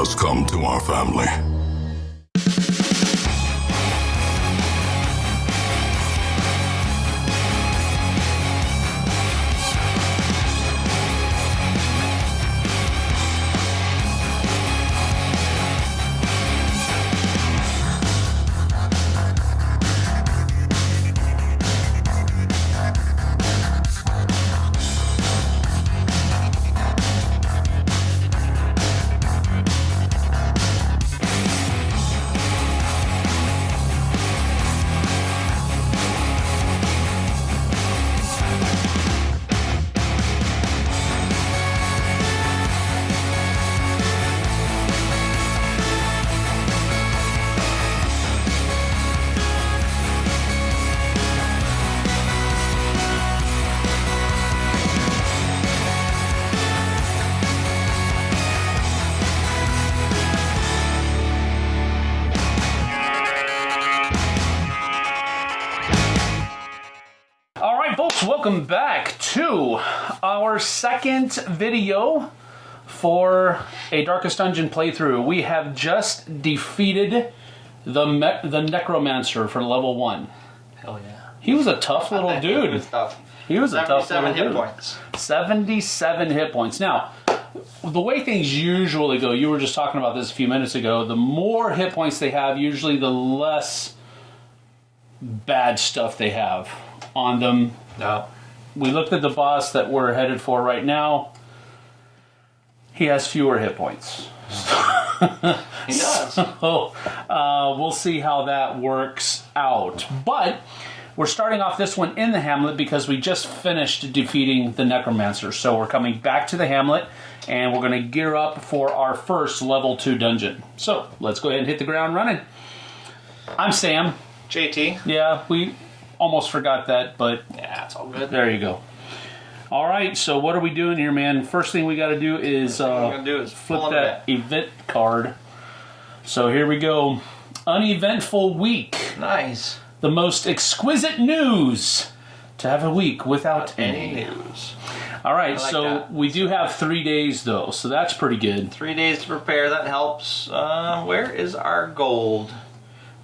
has come to our family. Second video for a Darkest Dungeon playthrough. We have just defeated the Me- the Necromancer for level one. Hell yeah. He was a tough little It dude. was tough. He was a tough 77 little hit dude. points. 77 hit points. Now, the way things usually go, you were just talking about this a few minutes ago, the more hit points they have, usually the less bad stuff they have on them. No. We looked at the boss that we're headed for right now. He has fewer hit points. He does. So uh, we'll see how that works out. But we're starting off this one in the Hamlet because we just finished defeating the Necromancer. So we're coming back to the Hamlet and we're going to gear up for our first level 2 dungeon. So let's go ahead and hit the ground running. I'm Sam. JT. Yeah, we almost forgot that, but Yeah, it's all good. there you go. All right, so what are we doing here, man? First thing we got to do is uh, do is flip that event card. So here we go. Uneventful week. Nice. The most exquisite news to have a week without Any any. news? All right, like so that. we do have three days though, so that's pretty good. Three days to prepare. That helps. Uh, where is our gold?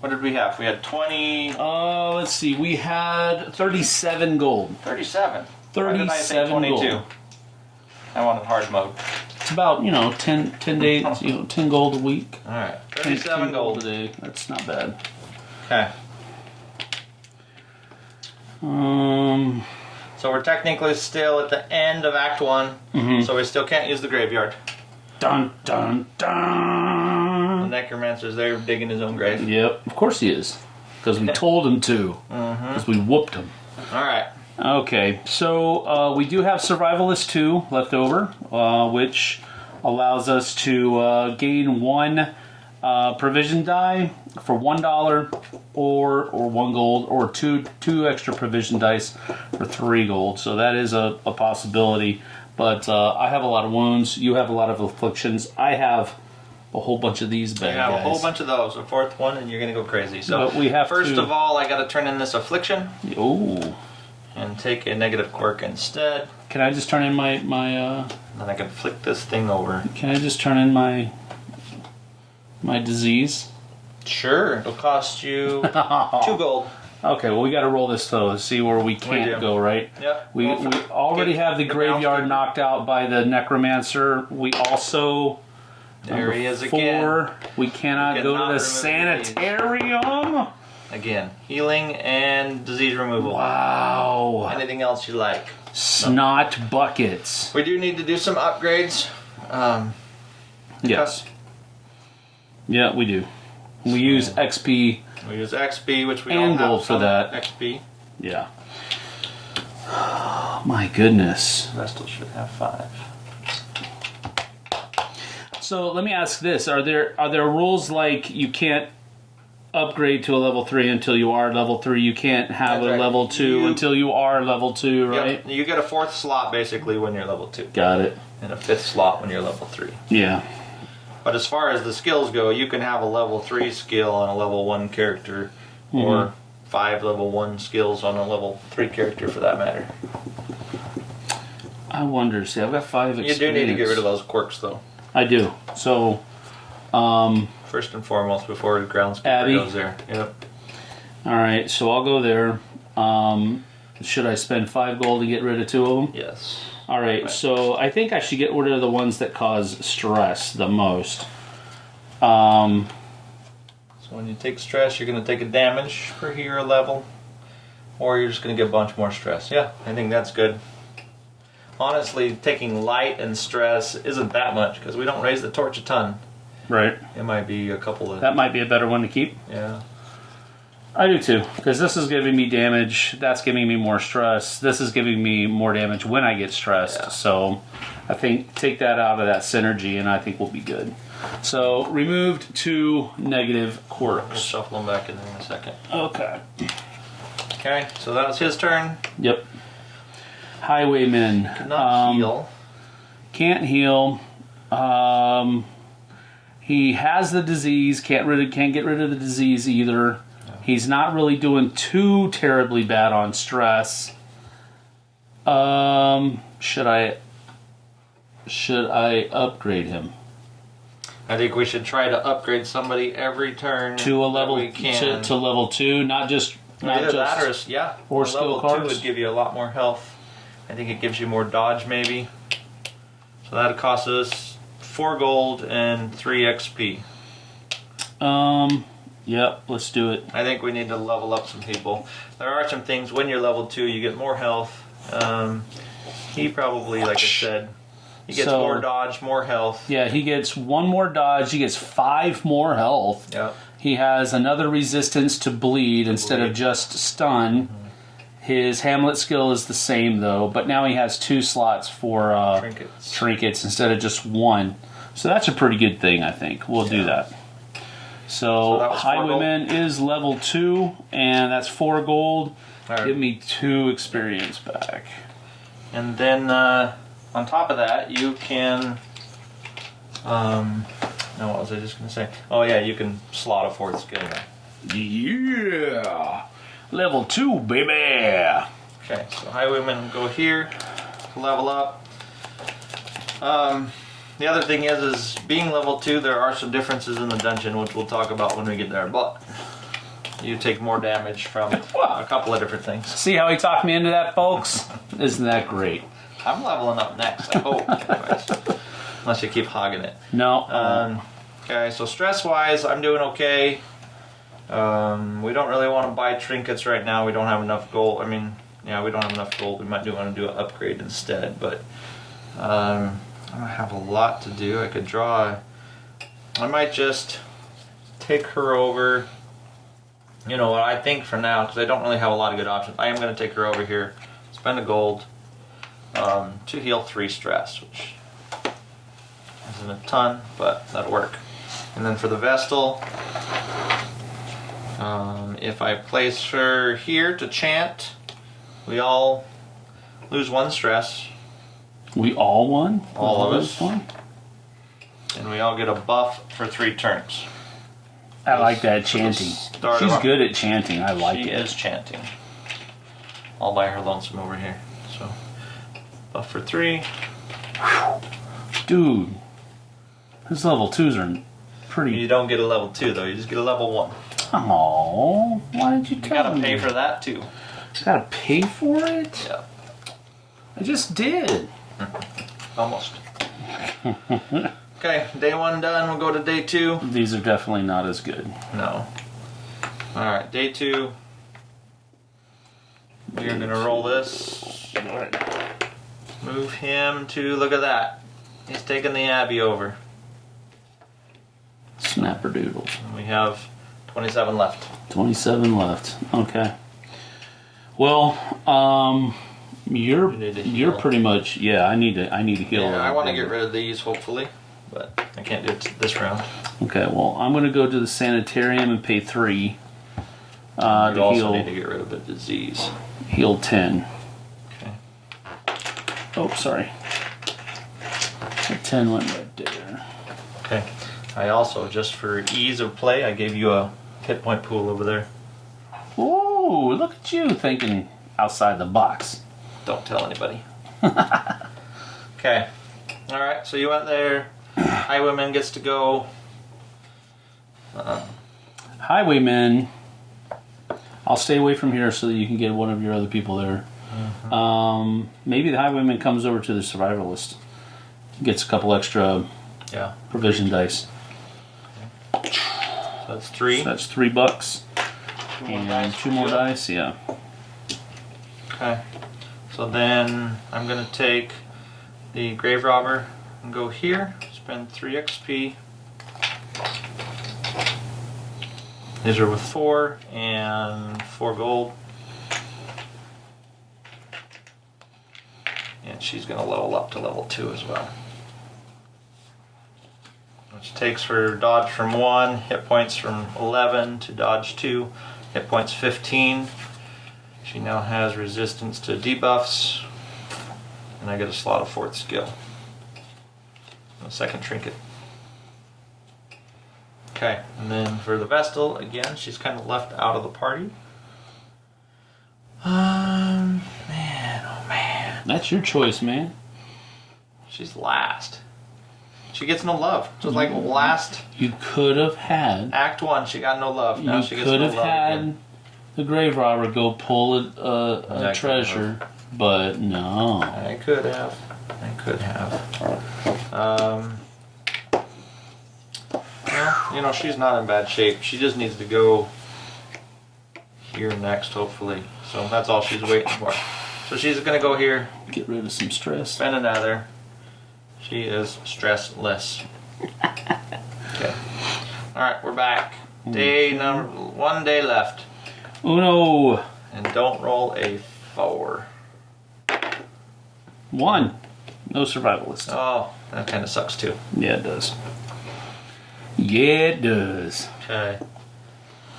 What did we have? We had 20, Uh, let's see. We had 37 gold. 37. Why did I say 37 gold. 22? I wanted hard mode. It's about you know 10, 10 days, you know, 10 gold a week. All right. 10 37 gold. a day. That's not bad. Okay. Um, So we're technically still at the end of Act One, Mm-hmm. so we still can't use the graveyard. Dun, dun dun The necromancer's there digging his own grave. Yep, of course he is, because we told him to, because we whooped him. All right. Okay, so uh, we do have Survivalist 2 left over, uh, which allows us to uh, gain one uh, provision die for one dollar, or or one gold, or two two extra provision dice for three gold. So that is a, a possibility. But uh, I have a lot of wounds. You have a lot of afflictions. I have a whole bunch of these bad have a whole bunch of those. A fourth one, and you're gonna go crazy. So But we have first to- of all, I got to turn in this affliction Ooh. and take a negative quirk instead. Can I just turn in my my? Uh, Then I can flick this thing over. Can I just turn in my my disease? Sure, it'll cost you two gold. Okay, well we got to roll this though to see where we can't go. Right? Yep. We, we already get have the the graveyard knocked out by the necromancer. We also There he is again. We cannot We go to the sanitarium. Again, healing and disease removal. Wow! Anything else you like? Snot buckets. We do need to do some upgrades. Um, Yes. Yeah, we do. We use XP. we use XP, which we And gold for that. XP. Yeah. My goodness. Vestal should have five. So let me ask this: Are there are there rules like you can't upgrade to a level three until you are level three? You can't have That's a right. level two You- until you are level two, right? Yep. You get a fourth slot basically when you're level two, Got it. and a fifth slot when you're level three. Yeah. But as far as the skills go, you can have a level three skill on a level one character, Mm-hmm. or five level one skills on a level three character for that matter. I wonder. See, I've got five. You do need to get rid of those quirks though. I do. So Um, First and foremost, before the groundskeeper Abbey. goes there. Yep. all right, so I'll go there. Um, should I spend five gold to get rid of two of them? Yes. All right, Right. so I think I should get rid of the ones that cause stress the most. Um, So when you take stress, you're going to take a damage per hero level, or you're just going to get a bunch more stress. Yeah, I think that's good. Honestly, taking light and stress isn't that much because we don't raise the torch a ton. right. It might be a couple of That might be a better one to keep. yeah. I do too, because this is giving me damage. That's giving me more stress. This is giving me more damage when I get stressed. Yeah. So, I think take that out of that synergy, and I think we'll be good. So, removed two negative quirks. shuffle them back in there in a second. Okay. Okay, so that was his turn. Yep. Highwayman. Not Um, heal. Can't heal. Um, he has the disease. Can't rid of, can't get rid of the disease either. He's not really doing too terribly bad on stress. Um, should I should I upgrade him I think we should try to upgrade somebody every turn to a level we can. to, to level two? Not just not Either that or just yeah, or skill level two cards? would give you a lot more health. I think it gives you more dodge maybe. So that costs us four gold and three XP. um. Yep. Let's do it. I think we need to level up some people. There are some things when you're level two, you get more health. Um, he probably, like I said, he gets So- more dodge, more health. Yeah, he gets one more dodge. He gets five more health. Yeah. He has another resistance to bleed instead of just stun. His Hamlet skill is the same though, but now he has two slots for uh, Trinkets. trinkets instead of just one. So that's a pretty good thing, I think. We'll do that. So So, that Highwayman is level two, and that's four gold. Right. Give me two experience back. And then uh, on top of that, you can. Um, no, what was I just going to say? Oh, yeah, you can slot a fourth skill now. Yeah, level two, baby. Okay, so Highwaymen go here, to level up. Um, the other thing is, is being level two, there are some differences in the dungeon, which we'll talk about when we get there. But you take more damage from a couple of different things. See how he talked me into that, folks? Isn't that great? I'm leveling up next, I hope. anyways. Unless you keep hogging it. No. Um, okay, so stress wise, I'm doing okay. Um, we don't really want to buy trinkets right now. We don't have enough gold. I mean, yeah, we don't have enough gold. We might do want to do an upgrade instead, but um, I don't have a lot to do. I could draw. I might just take her over. You know what? I think for now, because I don't really have a lot of good options, I am going to take her over here, spend a gold um, to heal three stress, which isn't a ton, but that'll work. And then for the Vestal, um, if I place her here to chant, we all lose one stress, we all won. All of us us. won. and we all get a buff for three turns. I like that chanting. She's good at chanting. I like she is chanting. All by her lonesome over here. So, buff for three. Dude, his level twos are pretty. You don't get a level two though. You just get a level one. Oh, why did you You tell gotta me? pay for that too. Gotta pay for it. Yeah, I just did. almost. okay, day one done. We'll go to day two. These are definitely not as good. No. All right, day two. We are gonna roll this. Move him to look at that. He's taking the Abbey over. Snapperdoodles. We have 27 left. 27 left. Okay. Well, um, you're you you're pretty much yeah. I need to I need to heal. Yeah, I want to get rid of these hopefully, but I can't do it this round. Okay. Well, I'm gonna go to the sanitarium and pay three. Uh, you to also heal need to get rid of the disease. heal ten. Okay. Oh, sorry. The ten went right there. Okay. I also, just for ease of play, I gave you a hit point pool over there. Ooh, look at you thinking outside the box. Don't tell anybody. okay. All right. So you went there. Highwayman gets to go. Highwayman. I'll stay away from here so that you can get one of your other people there. Um, maybe the highwayman comes over to the survivalist, gets a couple extra Yeah. provision dice. So that's three. So that's three bucks Two and dice two more Jill. dice. Yeah. Okay. So then I'm gonna take the grave robber and go here, spend three XP. These are with four and four gold. And she's gonna level up to level two as well. Which takes her dodge from one, hit points from 11 to dodge two, hit points 15. She now has resistance to debuffs, and I get a slot of fourth skill. A second trinket. Okay, and then for the Vestal, again, she's kind of left out of the party. Um, man, oh man. That's your choice, man. She's last. She gets no love. Just like last You could have had. act one, she got no love. Now You she gets could no have love had again. the grave robber go pull a, a, a treasure, but no. I could have. I could have. Um, well, you know, she's not in bad shape. She just needs to go here next, hopefully. So that's all she's waiting for. So she's gonna go here, Get rid of some stress. spend another. She is stressless. Okay. All right, we're back. Day number one day left, Uno and don't roll a four. one. No survivalist. Oh, that kind of sucks too. Yeah, it does. Yeah, it does. Okay.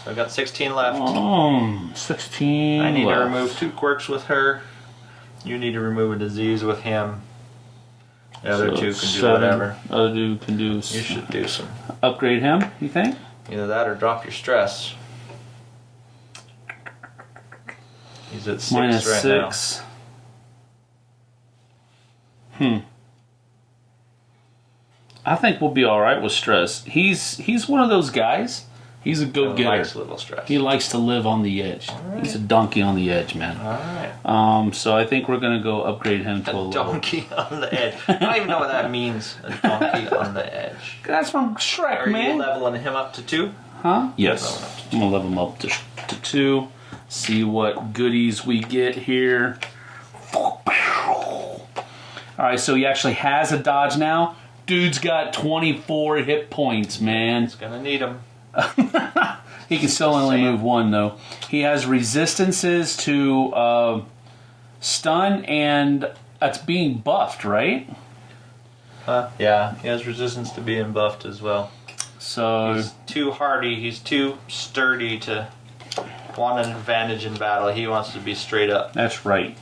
So I've got 16 left. Um, 16. I need to remove two quirks with her. You need to remove a disease with him. The other So two can do seven. whatever. Other two can do. You should do some. upgrade him. You think? Either that or drop your stress. He's at six Minus right six. Hmm. I think we'll be all right with stress. He's he's one of those guys. He's a go He likes getter. a little stress. He likes to live on the edge. He's a donkey on the edge, man. All right. Um, so I think we're gonna go upgrade him to a A level. donkey on the edge. I don't even know what that means. A donkey on the edge. That's from Shrek, Are you man. leveling him up to two? Huh? Yes. I'm gonna level him up to, to two. See what goodies we get here. All right, so he actually has a dodge now. Dude's got 24 hit points, man. He's gonna need him. He can still only move one though. He has resistances to uh, stun, and that's being buffed, right? Huh? Yeah, he has resistance to being buffed as well. So He's too hardy. He's too sturdy to want an advantage in battle. He wants to be straight up. that's right.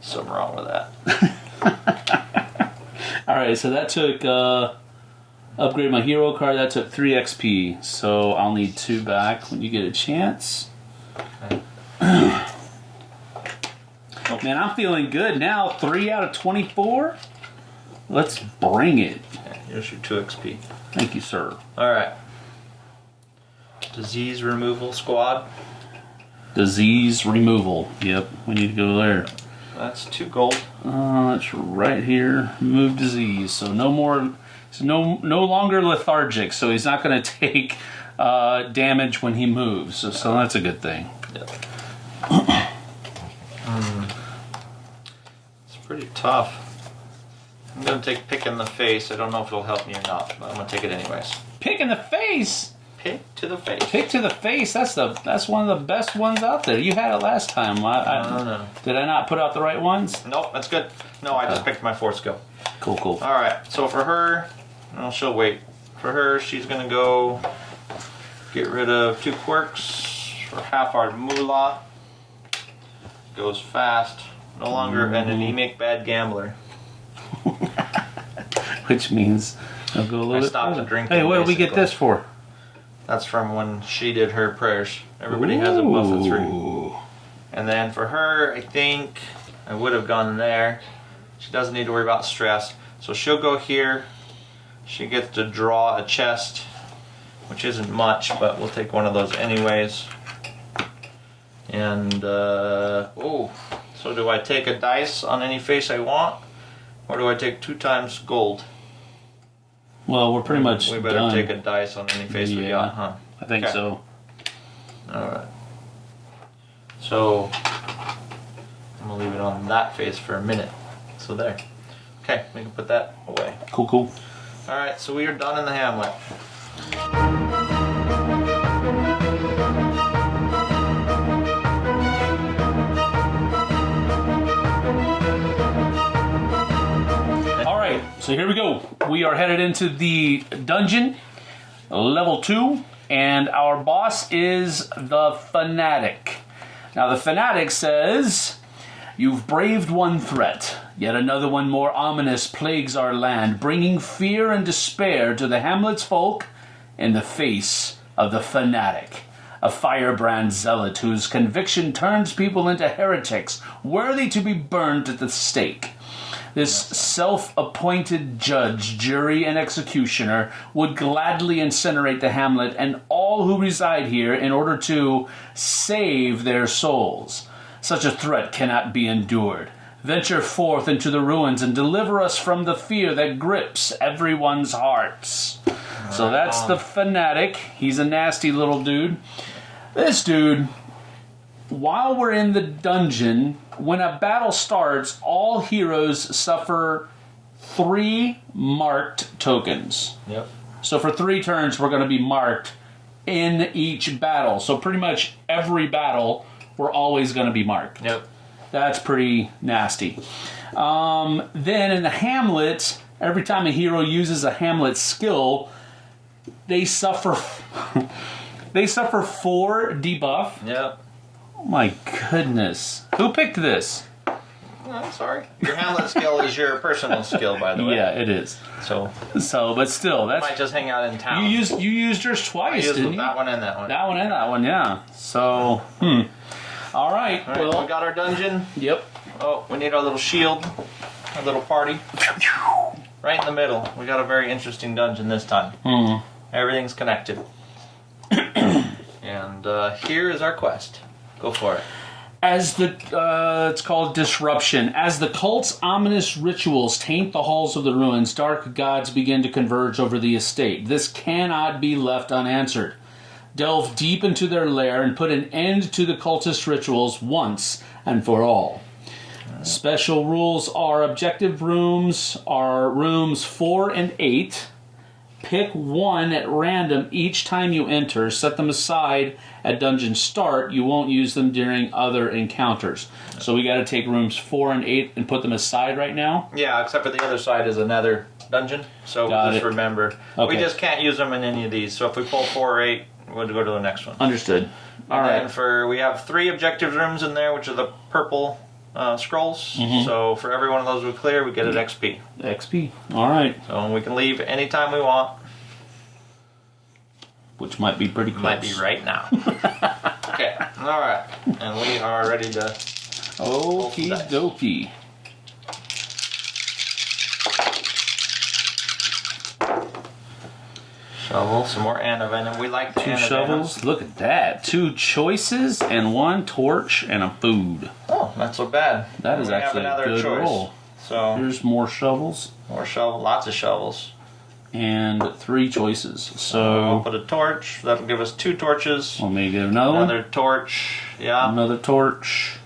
Something wrong with that. All right, so that took uh, upgrade my hero card. That took three XP. So I'll need two back when you get a chance. Man, I'm feeling good now. Three out of twenty-four. Let's bring it. Here's your two XP. Thank you, sir. All right. Disease removal squad. Disease removal. Yep, we need to go there. That's two gold. Uh, it's right here. Move disease. So no more. He's no no longer lethargic. So he's not going to take uh, damage when he moves. So, so that's a good thing. Yep. Hmm. It's pretty tough. I'm gonna take pick in the face. I don't know if it'll help me or not, but I'm gonna take it anyways. Pick in the face. Pick to the face. Pick to the face. That's the that's one of the best ones out there. You had it last time. I, I, No, no. Did I not put out the right ones? Nope, that's good. No, I just picked my fourth skill. Cool, cool. All right. So for her, well, she'll wait. For her, she's gonna go get rid of two quirks for half our moolah. Goes fast. No longer an anemic bad gambler. Which means I'll go a little I bit stopped further. drinking, Hey, what did we get basically. this for? That's from when she did her prayers. Everybody has a buff of three. And then for her, I think I would have gone there. She doesn't need to worry about stress. So she'll go here. She gets to draw a chest which isn't much, but we'll take one of those anyways. And uh, oh, so do I take a dice on any face I want, or do I take two times gold? Well, we're pretty much We better done. take a dice on any face we got, huh? I think Okay. so. All right. So I'm gonna leave it on that face for a minute. So there. Okay, we can put that away. Cool, cool. All right, so we are done in the hamlet. All right, so here we go. We are headed into the dungeon, level two, and our boss is the Fanatic. Now, the Fanatic says, You've braved one threat, yet another one more ominous plagues our land, bringing fear and despair to the hamlet's folk in the face of the Fanatic. A firebrand zealot whose conviction turns people into heretics, worthy to be burned at the stake. This self appointed judge, jury, and executioner would gladly incinerate the hamlet and all who reside here in order to save their souls. Such a threat cannot be endured. Venture forth into the ruins and deliver us from the fear that grips everyone's hearts. So that's the fanatic. He's a nasty little dude. This dude while we're in the dungeon, when a battle starts, all heroes suffer three marked tokens. Yep. So for three turns, we're going to be marked in each battle. So pretty much every battle, we're always going to be marked. Yep. That's pretty nasty. Um, then in the Hamlet, every time a hero uses a Hamlet skill, they suffer. they suffer four debuff. Yep. Oh my goodness. Who picked this? I'm sorry. Your hamlet skill is your personal skill, by the way. Yeah, it is. So So, but still, that's might just hang out in town. you used you used yours twice, used didn't you? that one and that one. That one and that one, yeah. So, hmm. All right. All right, well, we got our dungeon. yep. Oh, we need our little shield, our little party. Right in the middle. We got a very interesting dungeon this time. Hmm. Everything's connected. and uh, here is our quest. Go for it. As the uh, it's called disruption. As the cult's ominous rituals taint the halls of the ruins, dark gods begin to converge over the estate. This cannot be left unanswered. Delve deep into their lair and put an end to the cultist rituals once and for all. Special rules are objective rooms are rooms four and eight. Pick one at random each time you enter. Set them aside at dungeon start. You won't use them during other encounters. So we got to take rooms four and eight and put them aside right now. Yeah, except for the other side is another dungeon. So Got just it. remember, Okay. we just can't use them in any of these. So if we pull four or eight, we'll go to the next one. Understood. All and right. for we have three objective rooms in there, which are the purple uh, scrolls. Mm-hmm. So for every one of those we clear, we get an XP. XP. All right. So we can leave anytime we want. Which might be pretty close. Might be right now. okay. All right. And we are ready to. Okie dokie. Shovel some more antivenom. We like Two shovels. Look at that. Two choices and one torch and a food. Oh, not so bad. That is actually a good choice. roll. So Here's more shovels more shovel, lots of shovels. and three choices. So I'll put a torch. That'll give us two torches. let me get another one. Another torch. Yeah. Another torch.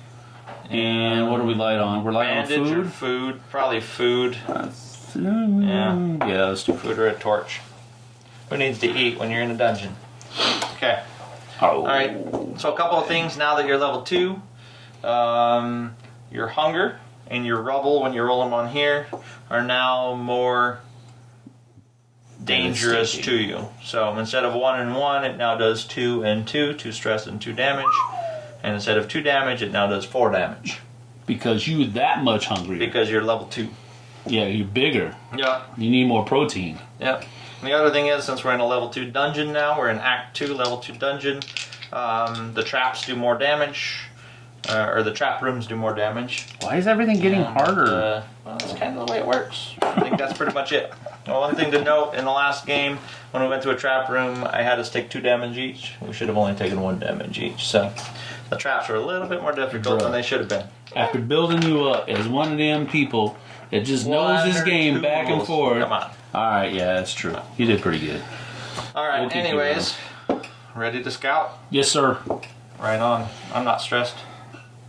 And what do we light on? We're lighting on food. food. Probably food. Mm, yeah, yeah, let's do. Food or a torch. Who needs to eat when you're in a dungeon? Okay. Oh, All right. So a couple of things now that you're level two. Um, your hunger and your rubble when you roll them on here are now more dangerous to you. So instead of one and one, it now does two and two, two stress and two damage. And instead of two damage, it now does four damage because you that much hungry. because you're level two. Yeah, you're bigger. Yep. You need more protein. Yep. And the other thing is, since we're in a level two dungeon now, we're in Act two, level two dungeon. Um, the traps do more damage, uh, or the trap rooms do more damage. Why is everything getting And, harder? Uh, well, that's kind of the way it works. I think that's pretty much it. Well, one thing to note in the last game, when we went to a trap room, I had us take two damage each. We should have only taken one damage each. So the traps were a little bit more difficult than they should have been. After building you up as one of them people that just knows this game back and forth. Come on. All right, yeah, that's true. You did pretty good. All right. We'll anyways, ready to scout? Yes, sir. Right on. I'm not stressed.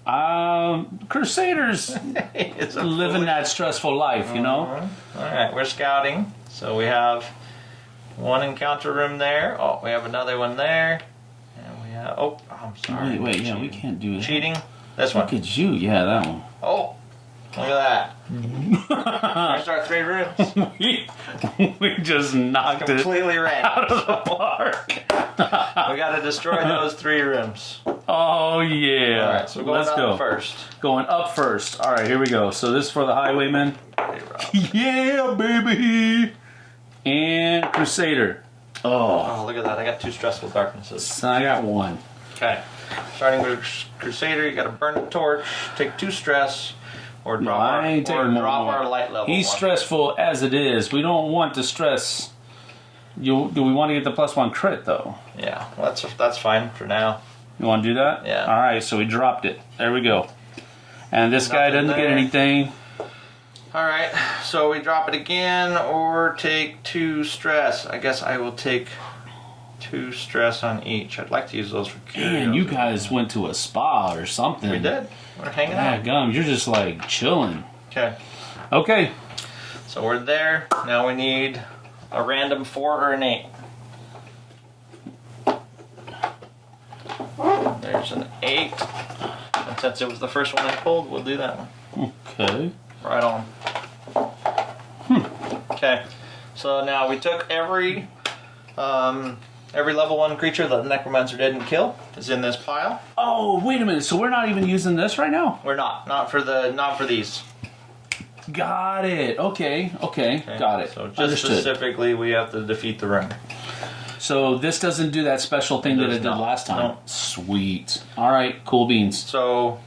Um, Crusaders living that stressful life, you know. All right, we're scouting. So we have one encounter room there. Oh, we have another one there. And we have. Oh, I'm sorry. Wait, wait, yeah, we can't do that. Cheating. This Look one. at you, yeah, that one. Oh, look at that. Mm-hmm. There's our three rooms. we, we just knocked it Completely ran. out of the park. We got to destroy those three rooms. Oh yeah. All right, so going Let's up go. first. Going up first. All right, here we go. So this is for the highwaymen. Hey, Yeah, baby. And Crusader. Oh, Oh, look at that. I got two stressful darknesses. I got one. Okay. Starting with Crusader, you got to burn a torch, take two stress, or drop, I our, or more drop than our light level. He's stressful as it is. We don't want to stress. You do we want to get the plus one crit though? Yeah, well, that's that's fine for now. You want to do that? Yeah. All right. So we dropped it. There we go. And this guy doesn't get anything. All right, so we drop it again, or take two stress. I guess I will take two stress on each. I'd like to use those for Man, you guys went to a spa or something. We did. We're hanging Yeah, out. gum. You're just like chilling. Okay, Okay. so we're there. Now we need a random four or an eight. There's an eight. And since it was the first one I pulled, we'll do that one. Okay. Right on. Okay, so now we took every um, every level one creature that the necromancer didn't kill is in this pile. Oh, wait a minute. So we're not even using this right now? We're not, not for the, not for these. Got it. Okay. Okay. Okay? Got it. So just Understood. specifically, we have to defeat the room. So this doesn't do that special thing that it did not. last time. No. Sweet. All right. Cool beans. So,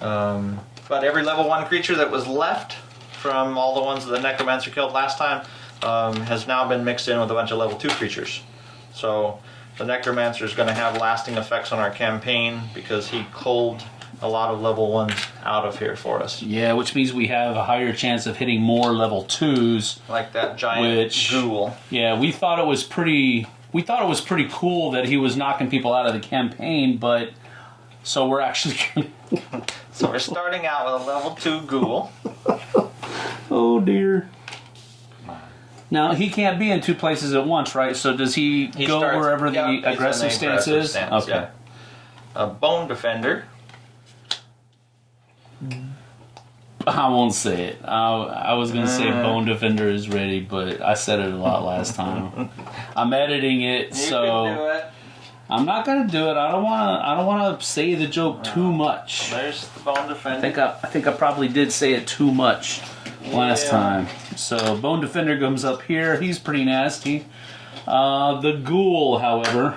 um, but every level one creature that was left from all the ones that the necromancer killed last time um, has now been mixed in with a bunch of level two creatures. So the necromancer is going to have lasting effects on our campaign because he culled a lot of level ones out of here for us, Yeah, which means we have a higher chance of hitting more level twos. like that giant Which- ghoul. Yeah, we thought it was pretty. We thought it was pretty cool that he was knocking people out of the campaign, but so we're actually. So we're starting out with a level two ghoul. oh dear. Now he can't be in two places at once, right? So does he, He go starts- wherever yeah, the aggressive the stance aggressive is? stance, okay. yeah. A bone defender. I won't say it. I, I was gonna say Mm. Bone Defender is ready, but I said it a lot last time. I'm editing it, so it. I'm not gonna do it. I don't wanna. I don't wanna say the joke too much. There's the bone defender. I think I, I think I probably did say it too much last Yeah. time. So Bone Defender comes up here. He's pretty nasty. Uh, the Ghoul, however,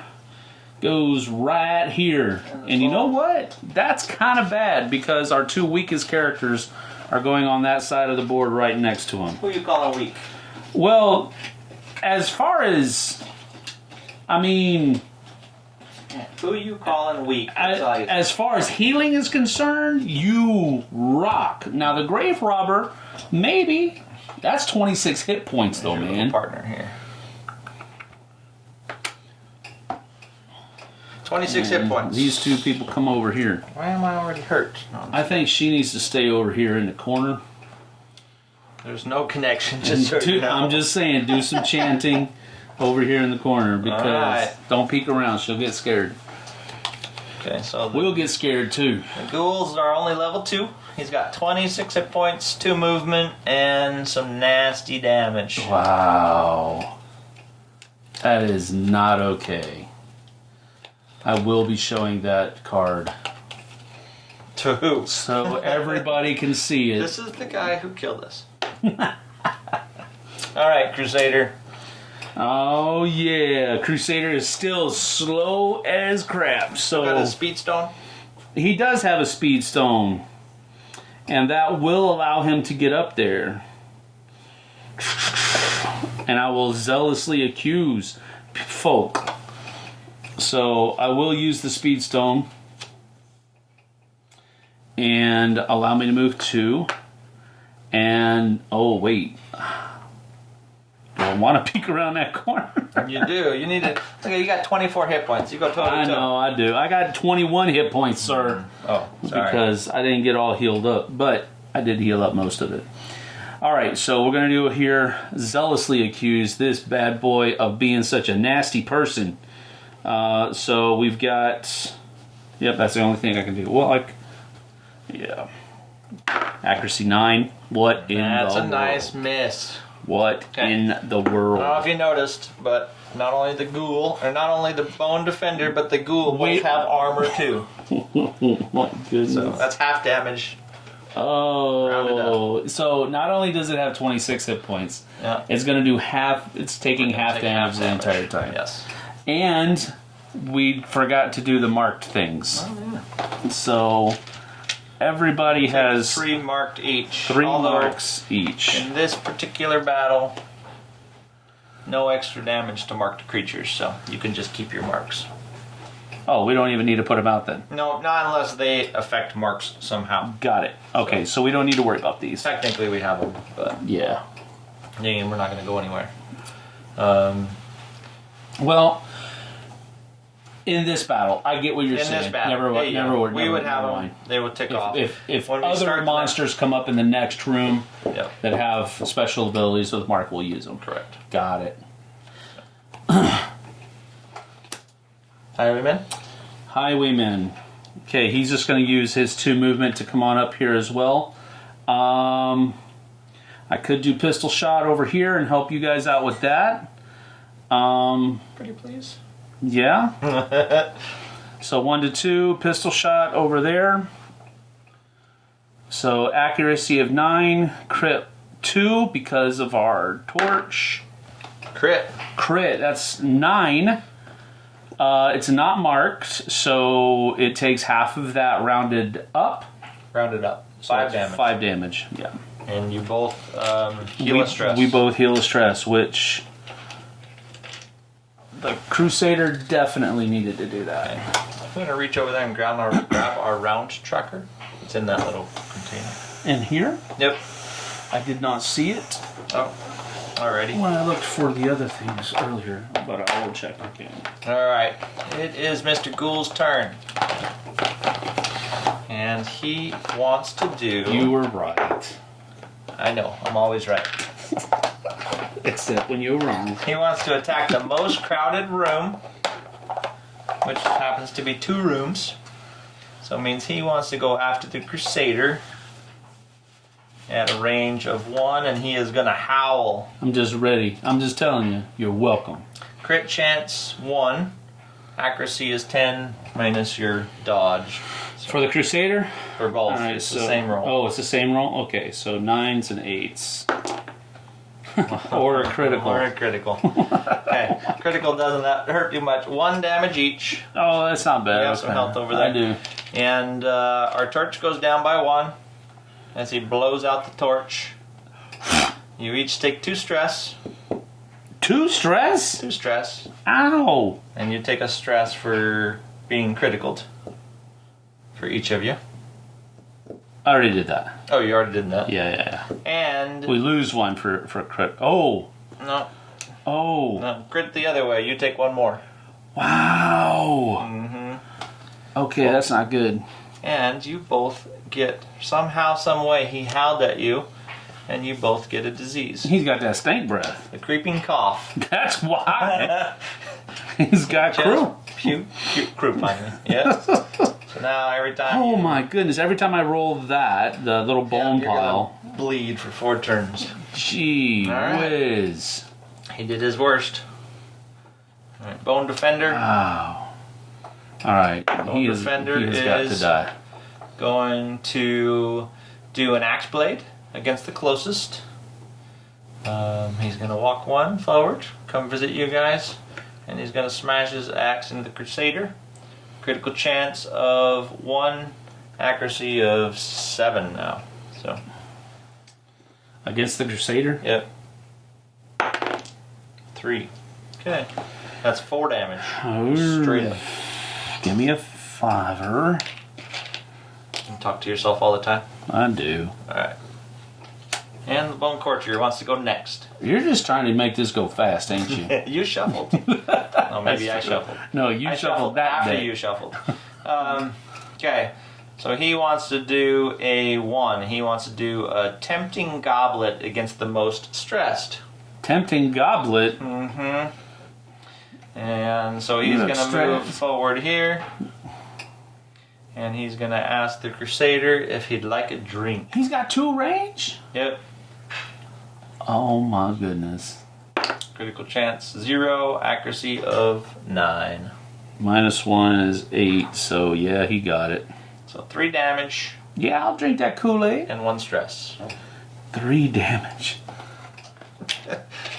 goes right here. And you know what? That's kind of bad because our two weakest characters are going on that side of the board right next to him. Who you calling weak? Well, as far as I mean, Who you calling weak? as, That's all you- as far as healing is concerned, you rock. Now the grave robber, maybe that's 26 hit points though, man. partner here. 26 hit points. These two people come over here. Why am I already hurt? No, I think she needs to stay over here in the corner. there's no connection. Just right Do- now. I'm just saying, do some chanting over here in the corner because Alright. don't peek around. She'll get scared. Okay, so the, We'll get scared too. the ghouls are only level 2. He's got 26 hit points, 2 movement, and some nasty damage. Wow. That is not okay. I will be showing that card To who? so everybody can see it. This is the guy who killed us. Alright, Crusader. Oh yeah, Crusader is still slow as crap. So Got a speed stone. he does have a speed stone, and that will allow him to get up there. And I will zealously accuse folk. So I will use the speed stone and allow me to move two. And oh wait, I want to peek around that corner? You do. You need to. Look, you got 24 hit points. You go toe I know I do. I got 21 hit points, sir, Oh, sorry. because I didn't get all healed up, but I did heal up most of it. All right, so we're gonna do here. Zealously accuse this bad boy of being such a nasty person. Uh, so we've got. Yep, that's the only thing I can do. Well, like, yeah, accuracy nine. What in That's a world? nice miss. What Okay. in the world? I don't know if you noticed, but not only the ghoul, or not only the bone defender, but the ghoul both have armor too. My goodness. So that's half damage. Oh, so not only does it have 26 hit points, Yeah. it's going to do half. It's taking half Take damage the entire time. Yes. And we forgot to do the marked things. Oh, So everybody has three marked each. three Although, marks each. In this particular battle, no extra damage to marked creatures, so you can just keep your marks. Oh, we don't even need to put them out then. No, not unless they affect marks somehow. Got it. Okay, so we don't need to worry about these. Technically, we have them, but Yeah. yeah, we're not going to go anywhere. Um, Well, in this battle, I get what you're in saying. this battle, never, there you never go. would. we never would have never them. mind. They would tick off. If if, if When other start the- monsters come up in the next room Yep, that have special abilities with Mark, we'll use them. correct. Got it. Highwayman. Highwayman. Okay, he's just going to use his two movement to come on up here as well. Um, I could do pistol shot over here and help you guys out with that. Um, Pretty please. Yeah. so one to two, pistol shot over there. So accuracy of nine, crit two because of our torch. Crit. Crit, that's nine. Uh, it's not marked, so it takes half of that rounded up. Rounded up. Five damage. Five damage. Yeah. And you both um, heal we, a stress. we both heal a stress, which the Crusader definitely needed to do that. I'm gonna reach over there and grab our grab our round tracker. It's in that little container. In here, Yep. I did not see it Oh, alrighty. when I looked for the other things earlier, but I will check again. All right. It is Mr. Ghoul's turn, and he wants to do. You were right, I know. I'm always right. Except when you were wrong. He wants to attack the most crowded room, which happens to be two rooms. So it means he wants to go after the Crusader at a range of one, and he is gonna howl. I'm just ready. I'm just telling you, you're welcome. Crit chance one. Accuracy is ten minus your dodge. For the Crusader, For both, right, it's so, the same roll. Oh, it's the same roll. Okay, so nines and eights, or a critical. Or a critical. okay, critical doesn't that hurt too much. One damage each, Oh, that's not bad. You have some health over there. I do. and uh, our torch goes down by one as he blows out the torch. You each take two stress, Two stress. two stress, Ow! and you take a stress for being criticaled for each of you. I already did that. Oh, you already did that. Yeah, yeah, yeah. And We lose one for for crit. Oh, no, oh, no, crit the other way. You take one more. wow. Mm hmm Okay, that's not good. and you both get somehow, some way. He howled at you, and you both get a disease, He's got that stank breath. the creeping cough. That's why he's got Just crew. Croup on you. Yes. So now every time. Oh my goodness! Every time I roll that, the little yeah, bone you're pile. bleed for four turns. Gee right. whiz! He did his worst. All right, Bone Defender Wow. All right, Bone he, is, Defender he has got to is- die. going to do an axe blade against the closest. Um, he's going to walk one forward, come visit you guys, and he's going to smash his axe into the Crusader. Critical chance of one, accuracy of seven now. So, Against the Crusader? yep. Three. Okay. That's four damage. Oh, Straight up. Give me a fiver. You talk to yourself all the time. I do. Alright. And the Bone Courtier wants to go next. You're just trying to make this go fast, ain't you? you shuffled. oh, maybe I shuffled. No, you I shuffled, that after day. you shuffled. Um, okay, so he wants to do a one. He wants to do a tempting goblet against the most stressed. Tempting goblet. Mm-hmm. And so he's going to move forward here. And he's going to ask the Crusader if he'd like a drink. He's got two range? Yep. Oh my goodness. Critical chance zero, accuracy of nine. Minus one is eight, so yeah, he got it. So three damage Yeah, I'll drink that Kool Aid. and one stress. Three damage.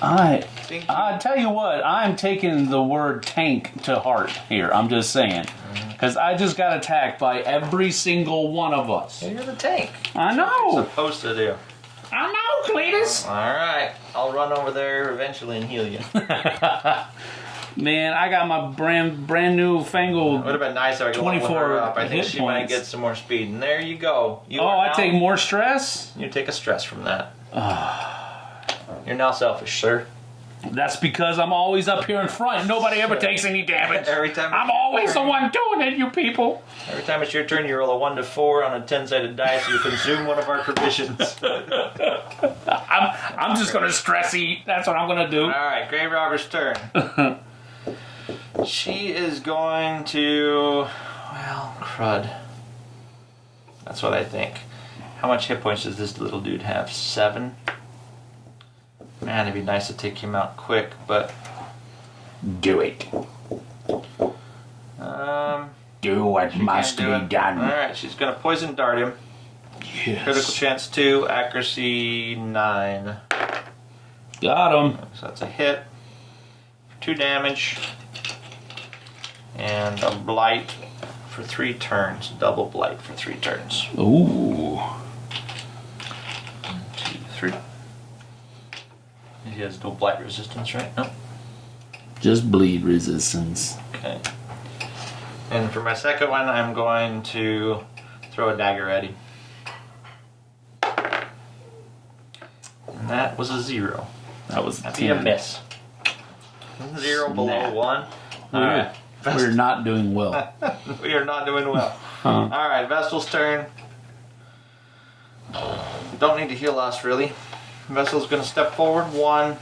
I I tell you what, I'm taking the word tank to heart here. I'm just saying. Mm-hmm. Because I just got attacked by every single one of us. you're the tank. I know. Supposed to do. I know, Cletus. All right, I'll run over there eventually and heal you. Man, I got my brand brand new fangled. Would have been nice if I could level 24 her up. I think she might get some more speed. And there you go. You Oh, I now- take more stress? You take a stress from that. Ah. You're now selfish, sir. That's because I'm always up here in front. Nobody ever takes any damage. Every time. I'm always the one doing it, you people. Every time it's your turn, you roll a one to four on a ten-sided dice. You consume one of our provisions. I'm I'm just gonna stress eat. That's what I'm gonna do. All right, Grave Robber's turn. she is going to. Well, crud. That's what I think. How much hit points does this little dude have? Seven? Man, it'd be nice to take him out quick, but. Do it. Um. Do what can't do it. Alright, she's gonna poison dart him. Yes. Critical chance 2, accuracy 9. Got him. So that's a hit. 2 damage. And a blight for 3 turns. Double blight for 3 turns. Ooh. 2, 3. He has no blight resistance, right? No. Just bleed resistance. Okay. And for my second one, I'm going to throw a dagger at him. And that was a 0. That was That'd be a miss. Zero below Snap. one. We're, Alright. we're not doing well. We are not doing well. Huh. Alright, Vestal's turn. Don't need to heal us really. Vestal's gonna step forward one.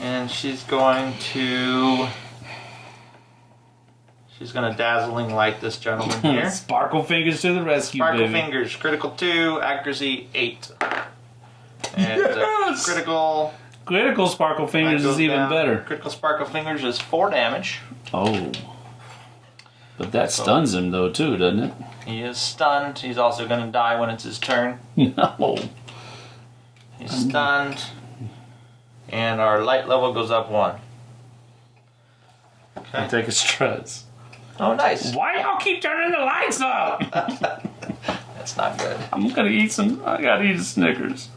And she's going to She's gonna dazzling light this gentleman here. Sparkle fingers to the rescue, Sparkle baby. fingers, critical two, accuracy eight. And uh, Yes! critical Critical sparkle fingers is even down. better. Critical sparkle fingers is four damage. Oh. But that stuns him though too, doesn't it? He is stunned. He's also going to die when it's his turn. No. He's stunned. And our light level goes up one. I Okay. take a stress. Oh, nice. Why y'all keep turning the lights up? That's not good. I'm gonna eat some. I gotta eat a Snickers.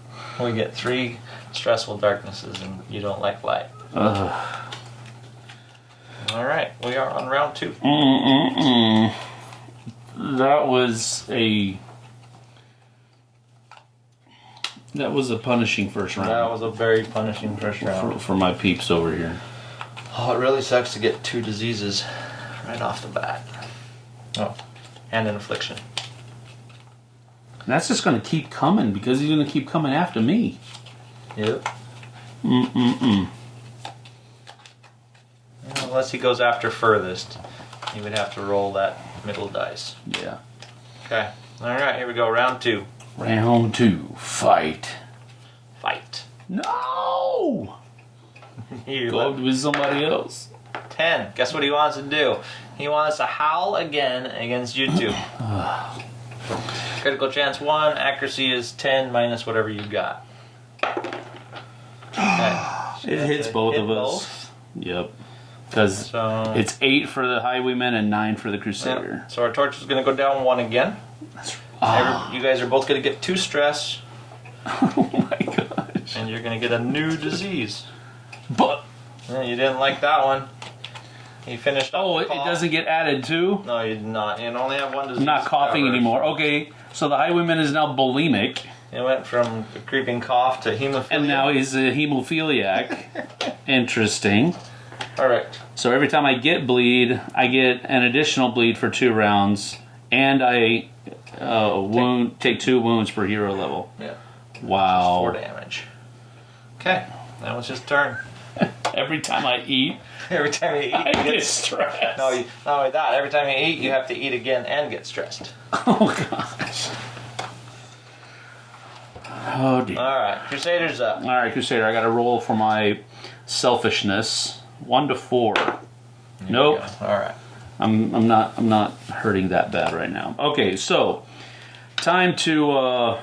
We get three stressful darknesses, and you don't like light. Ugh. All right, we are on round two. Mm-mm-mm. That was a. That was a punishing first round That was a very punishing first for, round. for my peeps over here. Oh, it really sucks to get two diseases right off the bat. Oh, and an affliction. That's just gonna keep coming because he's gonna keep coming after me. Yep. Mm-mm-mm. Unless he goes after furthest, he would have to roll that middle dice. Yeah. Okay. All right, here we go. Round two. Round two, fight. Fight. No! You Go with somebody else. Ten. Guess what he wants to do? He wants to howl again against you two. Critical chance one. Accuracy is ten minus whatever you got. Okay. It hits both of us. Yep. Because So it's eight for the highwayman and nine for the crusader. So our torch is going to go down one again. Ah, Ah. Every- you guys are both going to get two stress. Oh my gosh. and you're gonna get a new disease. But Yeah, you didn't like that one. He finished. oh, it, doesn't get added too. No, you did not. You only have one disease. I'm not coughing ever. anymore. Okay, so the highwayman is now bulimic, It went from a creeping cough to hemophilia. and now he's a hemophiliac. Interesting. correct. So every time I get bleed, I get an additional bleed for two rounds, and I uh, wound take two wounds per hero level. Yeah. Wow. Four damage. Okay, that was his turn. Every time I eat, Every time you eat, I you get get. stressed. No, you, not only that. Every time you eat, you have to eat again and get stressed. Oh gosh. Oh dear. All right, Crusaders up. All right, Crusader, I got to roll for my selfishness. One to four. Nope. All right. I'm I'm not I'm not hurting that bad right now. Okay, so time to uh,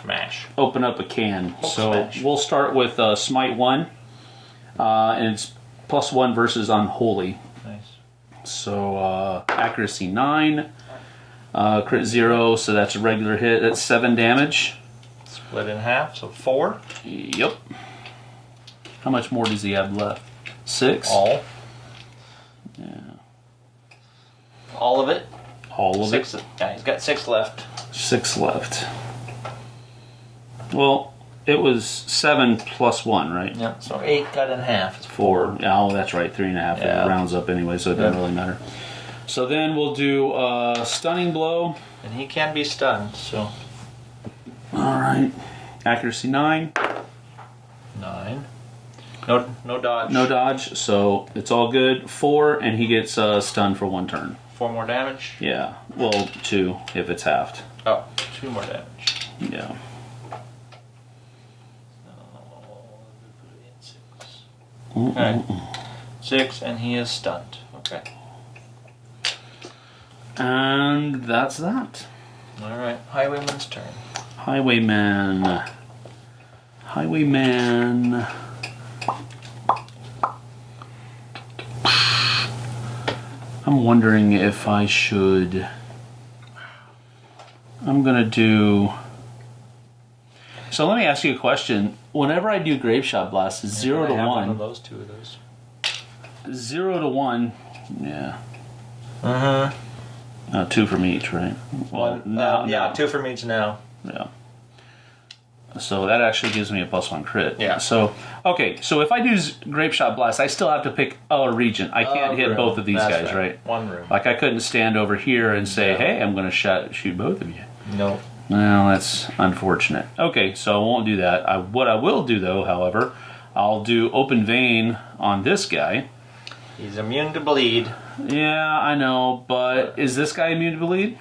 Smash. open up a can. Hulk so smash. we'll start with uh, Smite one, uh, and it's plus one versus Unholy. Nice. So uh, accuracy nine, uh, crit zero. So that's a regular hit. That's seven damage. Split in half, so four. Yep. How much more does he have left? Six. All. Yeah. All of it. All of Six. it. Yeah, he's got six left. Six left. Well, it was seven plus one, right? Yeah. So eight cut in half. It's Four. Oh, that's right. Three and a half. Yeah. It rounds up anyway, so it doesn't Yeah. really matter. So then we'll do a stunning blow. And he can be stunned. So All right. Accuracy nine. nine. No, no dodge. No dodge, so it's all good. Four, and he gets uh, stunned for one turn. Four more damage. Yeah. Well, two if it's halved. Oh, two more damage. Yeah. Okay. Six, and he is stunned. Okay. And that's that. All right. Highwayman's turn. Highwayman. Highwayman. I'm wondering if I should. I'm gonna do. So let me ask you a question. Whenever I do grape shot blast, it's zero I to have One of those two of those. Zero to one. Yeah. Uh huh. Uh, two from each, right? Well, One. now, uh, yeah, now- two from each now. Yeah. So that actually gives me a plus one crit. Yeah. So okay, so if I do grape shot blast, I still have to pick a region. I can't Uh, hit room. both of these That's guys, right. One room. Like I couldn't stand over here and say, No. "Hey, I'm going to shot shoot both of you." No. Well, that's unfortunate. Okay, so I won't do that. I, what I will do though, however, I'll do open vein on this guy. He's immune to bleed. Yeah, I know, but is this guy immune to bleed?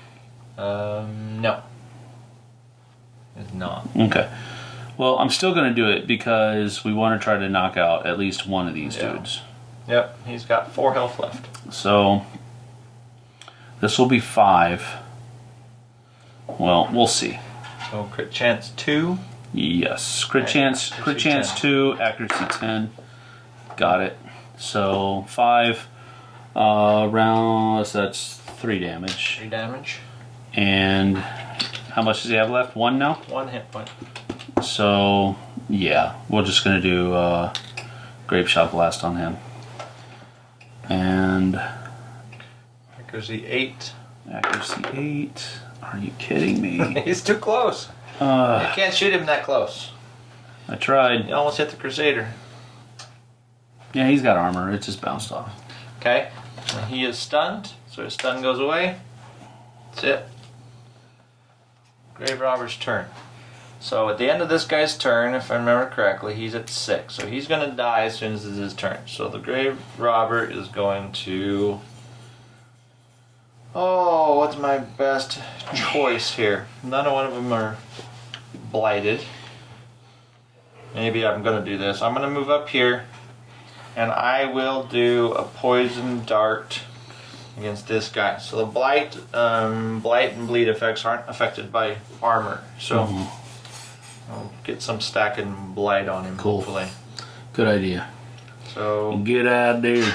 Um, no. It's not. Okay. Well, I'm still going to do it because we want to try to knock out at least one of these Yeah. dudes. Yep. He's got four health left. So this will be five. Well, we'll see. So crit chance two. Yes, crit Okay, chance, crit chance 10. two, accuracy ten. Got it. So five. Uh, rounds. That's three damage. Three damage. And how much does he have left? One now. One hit point. So yeah, we're just gonna do uh, grape shot blast on him. And Accuracy eight. accuracy eight. Are you kidding me? He's too close. Uh, You can't shoot him that close. I tried. You almost hit the Crusader. Yeah, he's got armor. It just bounced off. Okay. He is stunned, so his stun goes away. That's it. Grave Robber's turn. So at the end of this guy's turn, if I remember correctly, he's at six. So he's gonna die as soon as it's his turn. So the Grave Robber is going to. Oh, what's my best choice here? None of one of them are blighted. Maybe I'm gonna do this. I'm gonna move up here and I will do a poison dart against this guy. So the blight, um, blight and bleed effects aren't affected by armor. So Mhm. I'll get some stacking blight on him. Cool. Hopefully. Good idea. So Good idea.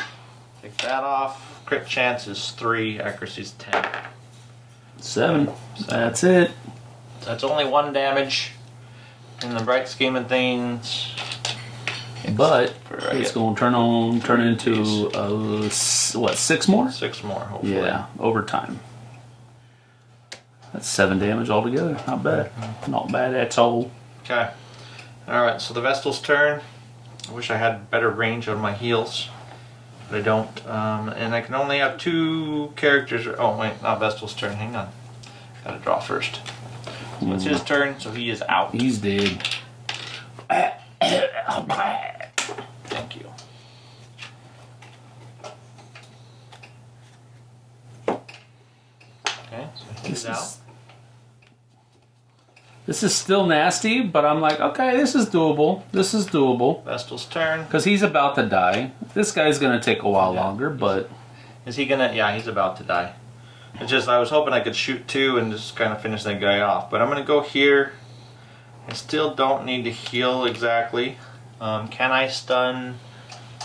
take that off. Crit chance is three. Accuracy is ten. Seven. That's it. That's only one damage. in the bright scheme of things. But it's going to turn on, turn into uh, what six more? six more, hopefully. Yeah, overtime. That's seven damage altogether. Not bad. Not bad at all. Okay. Alright, so the Vestal's turn. I wish I had better range on my heels, But I don't. Um, and I can only have two characters. Oh, wait, not Vestal's turn. Hang on. Gotta draw first. So it's his turn, so he is out. He's dead. Thank you. Okay, so he's This out. is, this is still nasty, but I'm like, okay, this is doable. This is doable. Vestal's turn. Because he's about to die. This guy's going to take a while Yeah. longer, but Is he gonna? Yeah, he's about to die. It's just I was hoping I could shoot two and just kind of finish that guy off. But I'm gonna go here. I still don't need to heal exactly. Um, can I stun?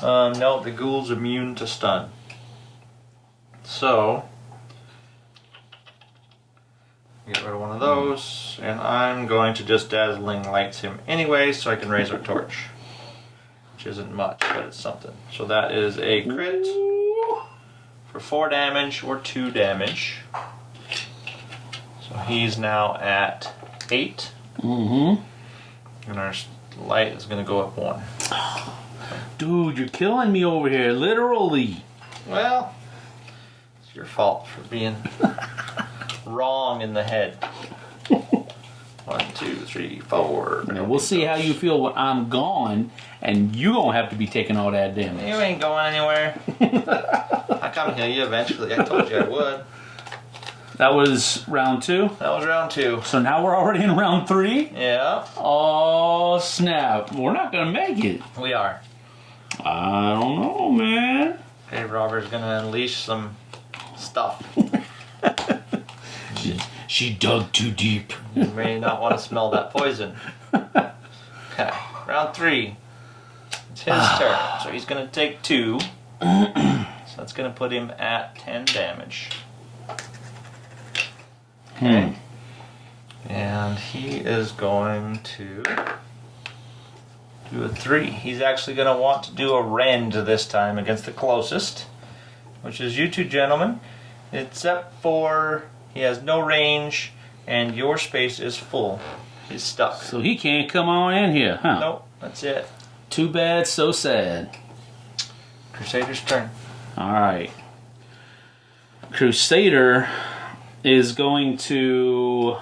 Um, no, the ghoul's immune to stun. So, get rid of one of those, and I'm going to just Dazzling Lights him anyway so I can raise our torch. Which isn't much, but it's something. So that is a crit for 4 damage or 2 damage. So he's now at 8. Mm-hmm. And our light is going to go up one. Dude, you're killing me over here, literally. Well, it's your fault for being wrong in the head. One, two, three, four. Now we'll see goes. how you feel when I'm gone, and you don't have to be taking all that damage. You ain't going anywhere. I come here you eventually. I told you I would. That was round two. That was round two. So now we're already in round three. Yeah, Oh snap! We're not gonna make it. we are. I don't know, man. Hey, Robber's gonna unleash some stuff. She, she dug too deep. You may not want to smell that poison. Okay, round three. It's his ah. turn, so he's gonna take two. So that's gonna put him at ten damage. Hmm. Okay. And he is going to do a three. He's actually gonna want to do a rend this time against the closest, which is you two gentlemen. Except for he has no range and your space is full. He's stuck. So he can't come on in here, huh? Nope, that's it. Too bad, so sad. Crusader's turn. All right. Crusader is going to.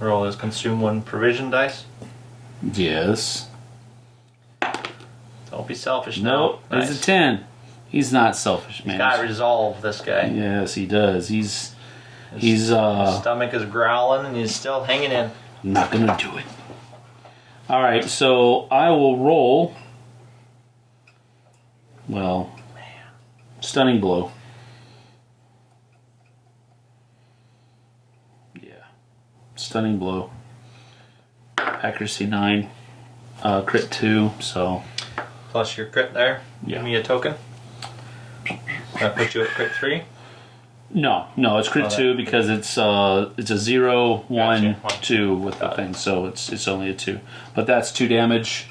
Roll his consume one provision dice. Yes. Don't be selfish Nope. now. He's a 10. He's not selfish, man. Got resolve, this guy. Yes, he does. He's. His He's, uh. stomach is growling and he's still hanging in. Not gonna do it. All right, so I will roll. Well, stunning blow. Yeah, stunning blow. Accuracy nine, uh, crit two. So Plus your crit there. Yeah. Give me a token. That puts you at crit three. no, no, it's crit Oh, two because it's uh it's a zero, one, Gotcha. One. two with the Got it. thing. So it's it's only a two, but that's two damage.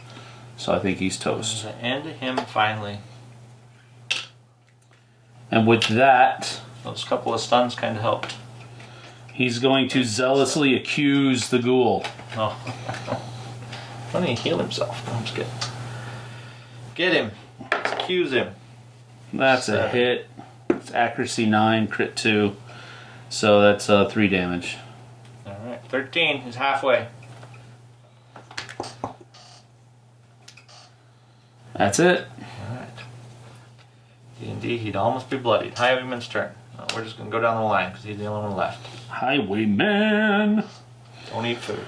So I think he's toast. The end of him finally. And with that, Those couple of stuns kind of helped. he's going to zealously accuse the ghoul. Oh. Why don't he heal himself? No, I'm just kidding. Get him. Let's accuse him. That's a hit. It's accuracy nine, crit two. So that's uh, three damage. Alright. 13. is halfway. That's it. D&D, he'd almost be bloodied. Highwayman's turn. We're just going to go down the line because he's the only one left. Highwayman. Don't eat food.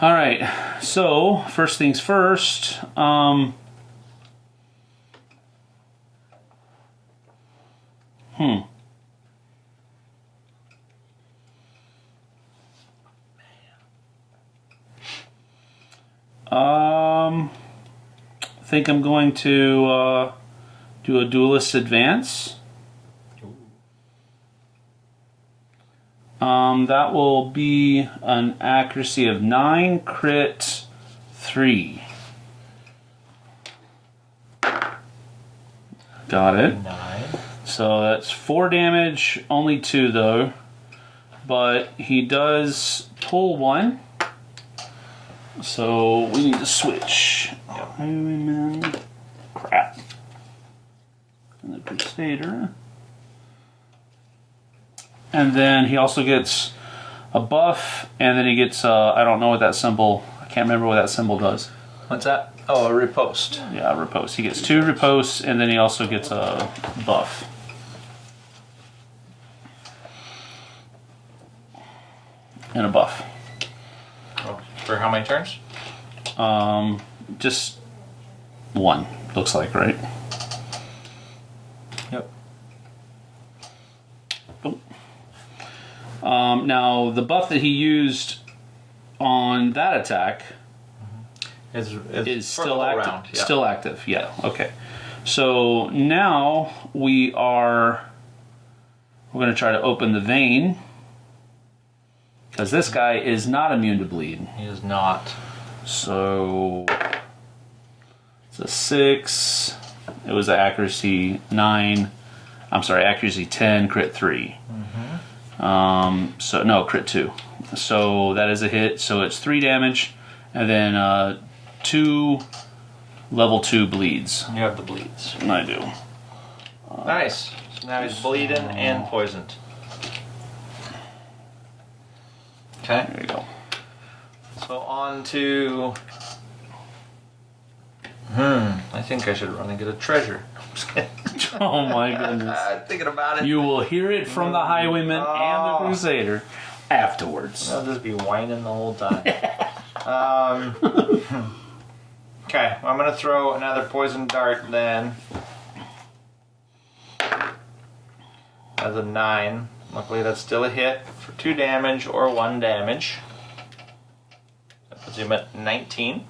All right. So first things first. Um. Hmm. Um. I think I'm going to uh, do a duelist advance. Um, that will be an accuracy of nine, crit three. Got it. Nine. So that's four damage, only two though. But he does pull one. So we need to switch. Highwayman. Crap. And then he also gets a buff, and then he gets, uh, I don't know what that symbol, I can't remember what that symbol does. What's that? Oh, a riposte. Yeah, riposte. He gets two ripostes, and then he also gets a buff. And a buff. Oh, for how many turns? Um, just one, looks like, right? Um, now, the buff that he used on that attack Is, is the still active. round, yeah. Still active, yeah. Okay. So now we are. We're going to try to open the vein. Because this guy is not immune to bleed. He is not. So. It's a 6. It was an accuracy 9. I'm sorry, accuracy 10, crit 3. Um, so, no, crit 2. So that is a hit. So it's 3 damage. And then uh, 2 level 2 bleeds. You have the bleeds. And I do. Nice. So now he's bleeding and poisoned. Okay. There you go. So on to. Hmm. I think I should run and get a treasure. Oh my goodness. I'm thinking about it. You will hear it from the Highwayman and the Oh. Crusader afterwards. I'll just be whining the whole time. um, okay, I'm gonna throw another poison dart then. As a nine. Luckily, that's still a hit for two damage or one damage. That puts him at 19.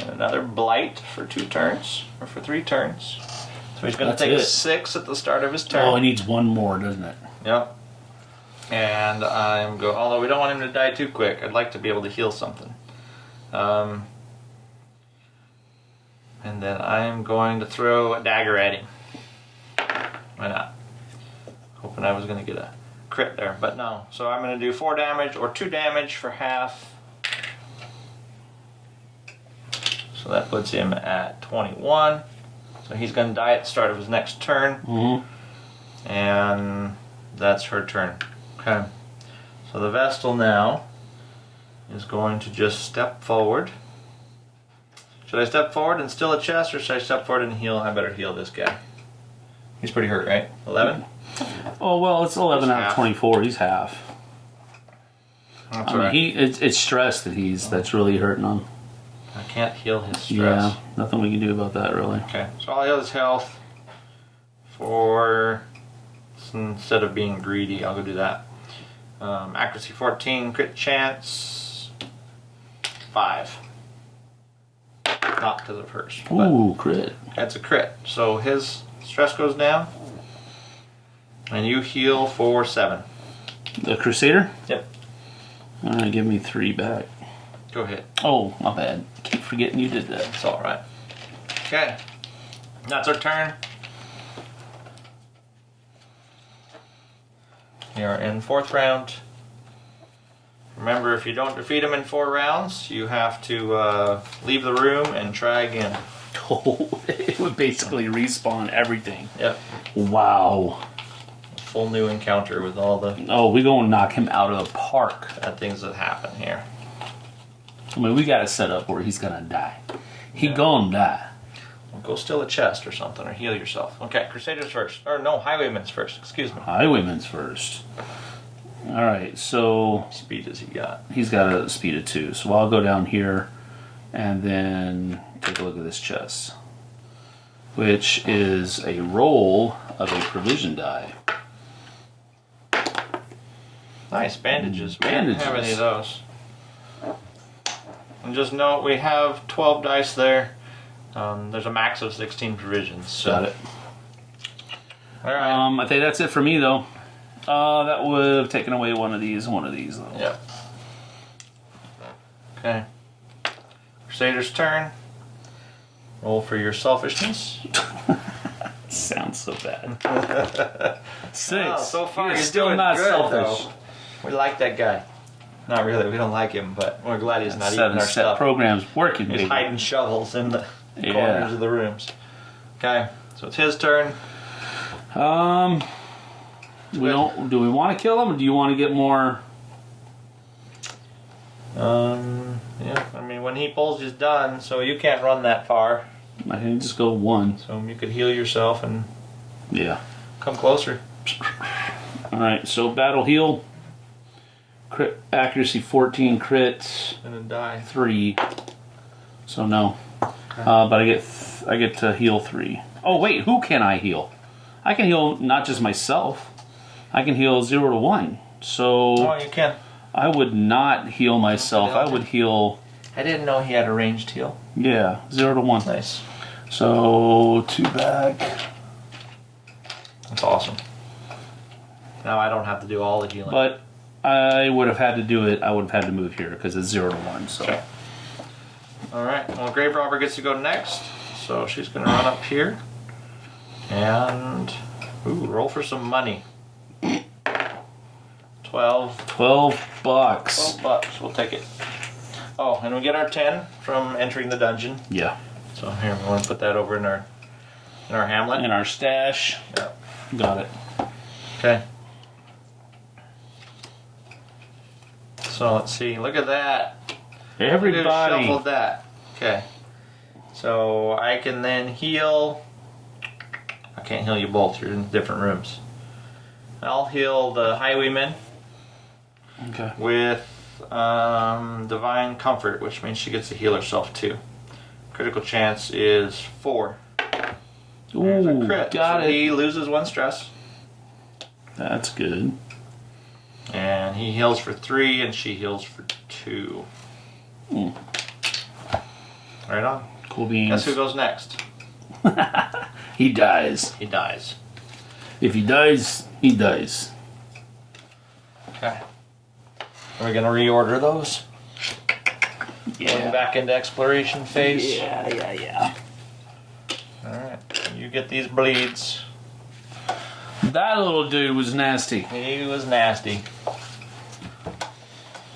And another blight for two turns, or for three turns. So he's gonna take it. a six at the start of his turn. Oh, he needs one more, doesn't it? Yep. And I'm go. Although we don't want him to die too quick, I'd like to be able to heal something. Um, and then I'm going to throw a dagger at him. Why not? Hoping I was going to get a crit there, but no. So I'm going to do four damage or two damage for half. So that puts him at 21. So he's going to die at the start of his next turn Mm-hmm. and that's her turn. Okay. So the Vestal now is going to just step forward. Should I step forward and steal a chest, or should I step forward and heal? I better heal this guy. He's pretty hurt, right? 11? Oh well, it's eleven He's out of twenty-four. He's half. That's I mean, alright. he it's, it's stress that he's that's really hurting him. I can't heal his stress. Yeah, nothing we can do about that really. Okay, so I'll heal his health for instead of being greedy, I'll go do that. Um, accuracy 14, crit chance 5. Not to the. But Ooh, crit. that's a crit. So his stress goes down. And you heal for 7. The Crusader. Yep. All right, give me three back. Go ahead. Oh, my bad. I keep forgetting you did that. It's alright. Okay. That's our turn. We are in fourth round. Remember, if you don't defeat him in four rounds, you have to uh, leave the room and try again. Oh, it would basically respawn everything. Yep. Wow. Full new encounter with all the Oh, we gonna knock him out of the park. bad things that happen here. I mean, we got it set up where he's gonna die. He Yeah. gonna die. Go steal a chest or something, or heal yourself. Okay, Crusaders first. Or no, Highwaymen's first. Excuse me. Highwaymen's first. All right, so Speed has he got? he's got a speed of two. So I'll go down here and then take a look at this chest, which is a roll of a provision die. Nice bandages. We didn't have any of those. And just note we have 12 dice there. Um, there's a max of 16 provisions. So. Got it. All right. Um, I think that's it for me though. Uh, that would have taken away one of these, and one of these though. Yep. Okay. Crusader's turn. Roll for your selfishness. Sounds so bad. Six. Oh, so far You're you're still not good, selfish. though. We like that guy. Not really. We don't like him, but we're glad he's not eating our set stuff. programs working, He's baby. hiding shovels in the Yeah. corners of the rooms. Okay, so it's his turn. Um, we don't. Do we want to kill him, or do you want to get more? Um, yeah. I mean, when he pulls, he's done. So you can't run that far. I can just go one. So you could heal yourself and Yeah. come closer. All right. So battle heal. Crit accuracy fourteen, crits. And then die. three. So no. Uh, but I get th- I get to heal three. Oh wait, who can I heal? I can heal not just myself. I can heal zero to one. So Oh, you can. I would not heal myself. I would heal I didn't know he had a ranged heal. yeah zero to one. Nice. So two back. That's awesome. Now I don't have to do all the healing. But I would have had to do it. I would have had to move here because it's zero to one. So Okay. All right. Well, Grave Robber gets to go next, so she's gonna run up here and ooh, roll for some money. Twelve. twelve bucks. Twelve bucks. We'll take it. Oh, and we get our ten from entering the dungeon. Yeah. So here we want to put that over in our in our hamlet. In our stash. Yeah. Got it. Okay. So let's see. Look at that. Look at who Everybody. shuffled that. Okay. So I can then heal. I can't heal you both. You're in different rooms. I'll heal the highwayman Okay. with um, divine comfort, which means she gets to heal herself too. Critical chance is four. There's a Ooh, crit. got so it. He loses one stress, That's good. And he heals for three, and she heals for two. Hmm. Right on. Cool beans. Guess who goes next? He dies. He dies. If he dies, he dies. Okay. Are we gonna reorder those? Going Yeah. back into exploration phase. Yeah, yeah, yeah. All right. You get these bleeds. That little dude was nasty. He was nasty.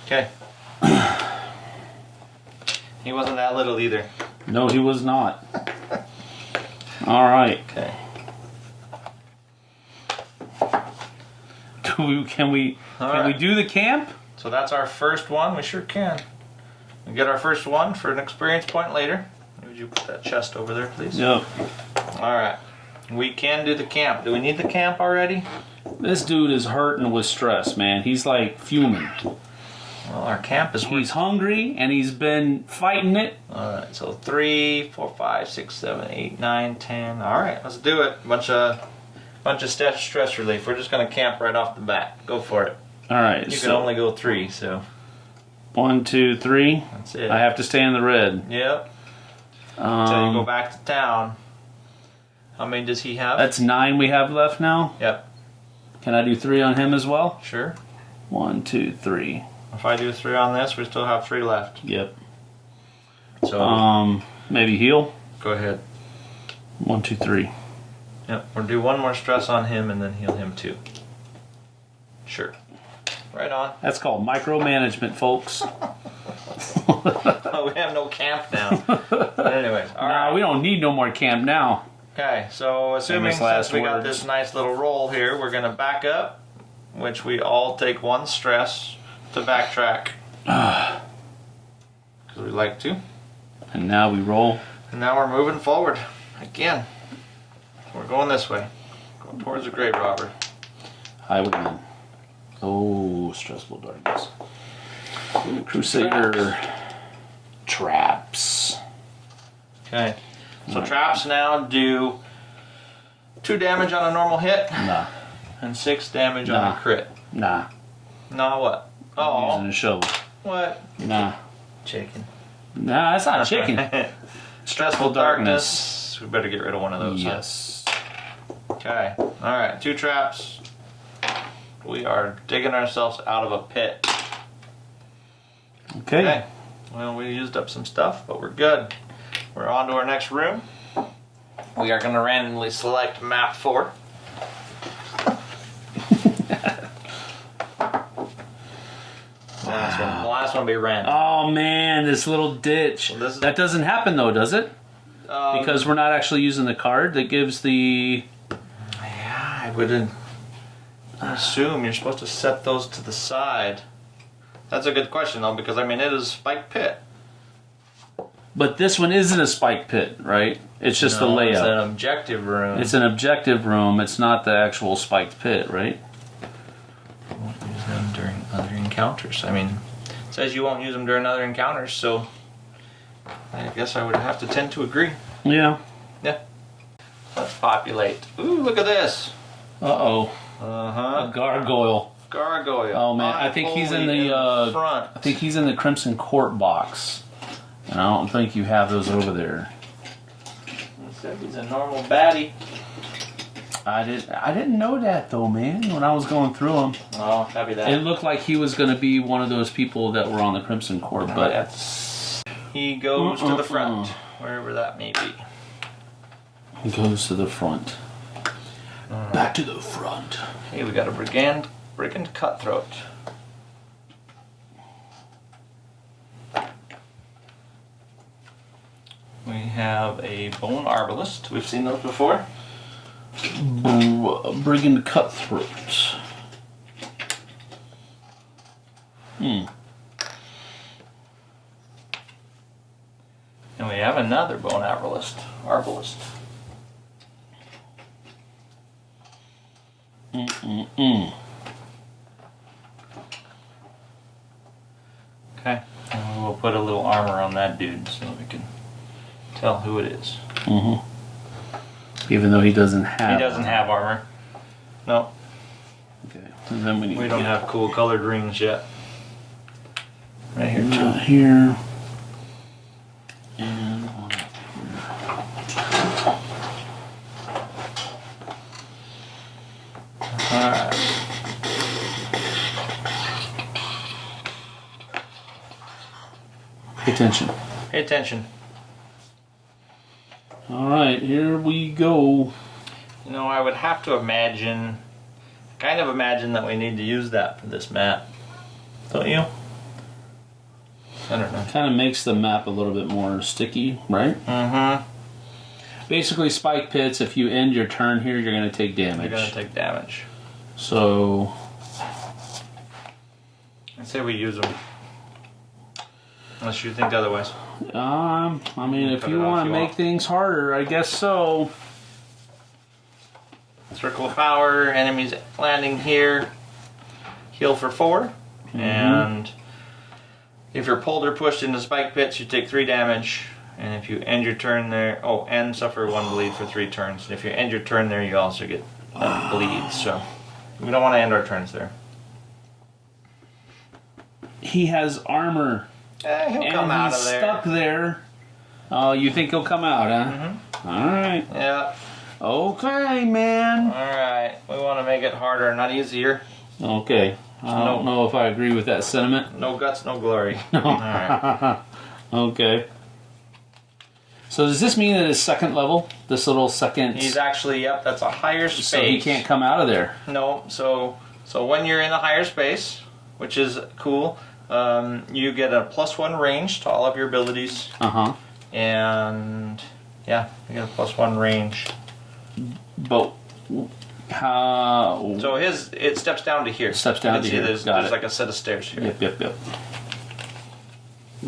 Okay. he wasn't that little either. No, he was not. All right. Okay. Do we, can we All can we do the camp? So that's our first one. We sure can. We get our first one for an experience point later. Would you put that chest over there, please? Yep. All right. We can do the camp. Do we need the camp already? This dude is hurting with stress, man. He's like fuming. Well, our camp is. He's hungry and he's been fighting it. All right. So three, four, five, six, seven, eight, nine, ten. All right. Let's do it. Bunch of, bunch of stress stress relief. We're just gonna camp right off the bat. Go for it. All right. You can only go three, so one, two, three. that's it. I have to stay in the red. Yep. Until you go Um, back to town. How many does he have? that's nine we have left now. Yep. Can I do three on him as well? Sure. One, two, three. If I do three on this, we still have three left. Yep. So Um, maybe heal. go ahead. One, two, three. Yep. We'll do one more stress on him and then heal him too. Sure. Right on. That's called micromanagement, folks. Oh, we have no camp now. but anyways, all Nah, right. we don't need no more camp now. Okay, so assuming Famous last since we got this nice little roll here, we're gonna back up, which we all take one stress to backtrack. Because we like to. And now we roll. And now we're moving forward. Again. We're going this way. Going towards the grave robber. Highwayman. Oh, stressful darkness. Crusader. Traps. Okay. So Right. traps now do two damage on a normal hit Nah, and six damage on a crit. nah. Nah, what? I'm using Oh, a shovel. what? Nah. Chicken. Nah, that's not chicken. Stressful darkness. We better get rid of one of those. huh? yes. Okay. All right. Two traps. We are digging ourselves out of a pit. Okay. Okay. Well, we used up some stuff, but we're good. We're on to our next room. We are going to randomly select map four. Last one. The last be random. Oh man, this little ditch. Well, this is- that doesn't happen though, does it? Um, Because we're not actually using the card that gives the. yeah, I wouldn't assume you're supposed to set those to the side. That's a good question though, because I mean it is spike pit. But this one isn't a spike pit, right? It's just the No, It's layout. an objective room. It's an objective room. It's not the actual spiked pit, right? I won't use them during other encounters. I mean, it says you won't use them during other encounters, so I guess I would have to tend to agree. Yeah. Yeah. Let's populate. Ooh, look at this. Uh oh. Uh huh. A gargoyle. Gargoyle. Oh, man, I think he's in the, uh, front. I think he's in the Crimson Court box. And I don't think you have those over there. Said he's a normal baddie. I didn't. I didn't know that though, man. When I was going through them, Oh, happy that. it looked like he was going to be one of those people that were on the Crimson Court. but But that's, he goes to the front, wherever that may be. he goes to the front. Back to the front. Hey, we got a brigand, brigand cutthroat. We have a bone arbalist. We've seen those before. Br- Brigand cutthroat. Hmm. And we have another bone arbalist. Arbalist. Mm-mm-mm. Okay. And we'll put a little armor on that dude so we can tell who it is. Mm-hmm. Even though he doesn't have. He doesn't have armor. No, Okay. Then we need we don't get have cool colored rings yet. Right here too. Not here. And one up Alright. Pay attention. Pay attention. All right, here we go. You know, I would have to imagine, kind of imagine that we need to use that for this map. Don't you? I don't know. Kind of makes the map a little bit more sticky, right? Mm-hmm. Basically, spike pits. If you end your turn here, you're going to take damage. You're gonna take damage. So I'd say we use them. Unless you think otherwise. Um, I mean, if you want to make want. things harder, I guess so. Circle of power, enemies landing here, heal for 4 and if you're pulled or pushed into spike pits, you take three damage. And if you end your turn there, oh, and suffer one bleed for three turns. And if you end your turn there, you also get uh, bleed. So we don't want to end our turns there. He has armor, Eh, he'll and come out he's of there. stuck there. Oh, you think he'll come out, huh? All right. Yeah. Okay, man. All right. We want to make it harder, not easier. Okay. I No. don't know if I agree with that sentiment. No guts, no glory. All right. okay. So does this mean that his second level, this little second, He's actually yep. That's a higher space. so he can't come out of there? No, so so when you're in a higher space, which is cool, um, you get a plus one range to all of your abilities, Uh huh. and yeah, you get a plus one range. But how? So his it steps down to here. Steps down to here. There's, Got there's it. like a set of stairs here. Yep, yep, yep.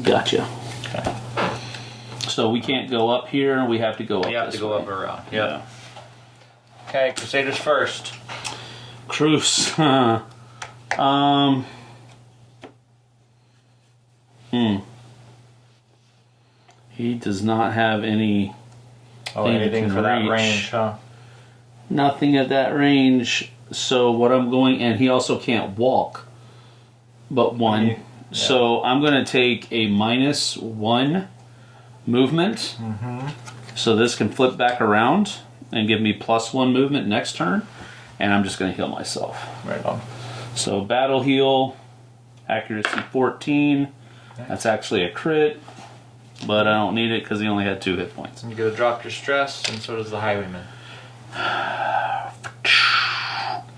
Gotcha. Okay. So we can't go up here. We have to go up. You have to go way. up around. Yeah. Okay, Crusaders first. Cruise. Um. Hmm. He does not have any Oh, anything can for that reach. range, huh? nothing at that range. So what I'm going, and he also can't walk, but one. Yeah. So I'm going to take a minus one movement. Mm-hmm. So this can flip back around and give me plus one movement next turn, and I'm just going to heal myself. Right on. So battle heal, accuracy 14. That's actually a crit, but I don't need it because he only had two hit points. And you gotta drop your stress, and so does the highwayman.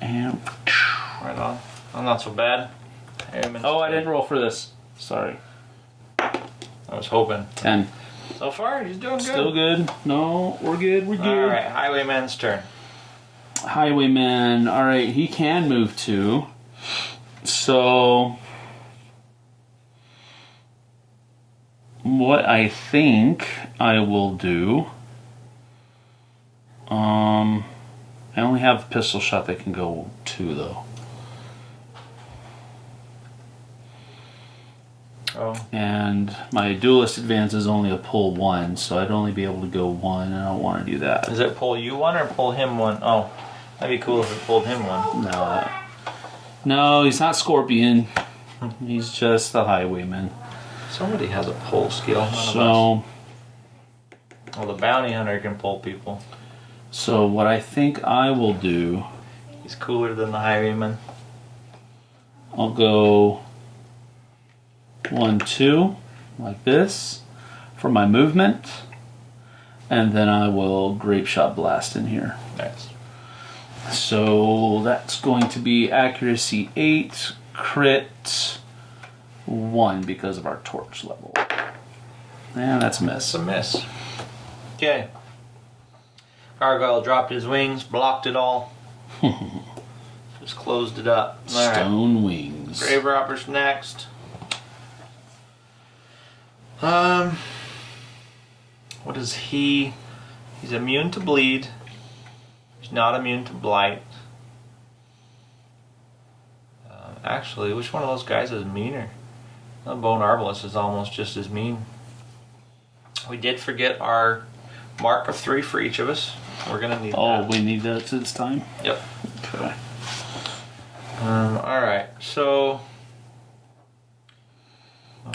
And Right on. I'm not so bad. Highwayman's oh, I didn't roll for this. Sorry. I was hoping. 10. So far, he's doing good. Still good. No, we're good. We're good. All right, highwayman's turn. Highwayman. All right, he can move too. So, what I think I will do. Um, I only have pistol shot that can go two though, Oh, and my duelist advance is only a pull one, so I'd only be able to go one, and I don't want to do that. does it pull you one or pull him one? Oh, that'd be cool if it pulled him one. No, no, he's not Scorpion. He's just the Highwayman. Somebody has a pull skill. None. So, Well, the bounty hunter can pull people. so what I think I will do, He's cooler than the highwayman. I'll go one, two, like this, for my movement, and then I will grape shot blast in here. Nice. So that's going to be accuracy eight, crit one because of our torch level. And that's a miss. It's a miss. Okay. Gargoyle dropped his wings, blocked it all. Just closed it up. All right. Stone wings. Grave robber's next. Um, what is he? He's immune to bleed. He's not immune to blight. Um, actually, which one of those guys is meaner? The bone arbalist is almost just as mean. We did forget our mark of three for each of us. We're gonna need Oh, that. we need that this time? Yep. Okay. Um, all right. So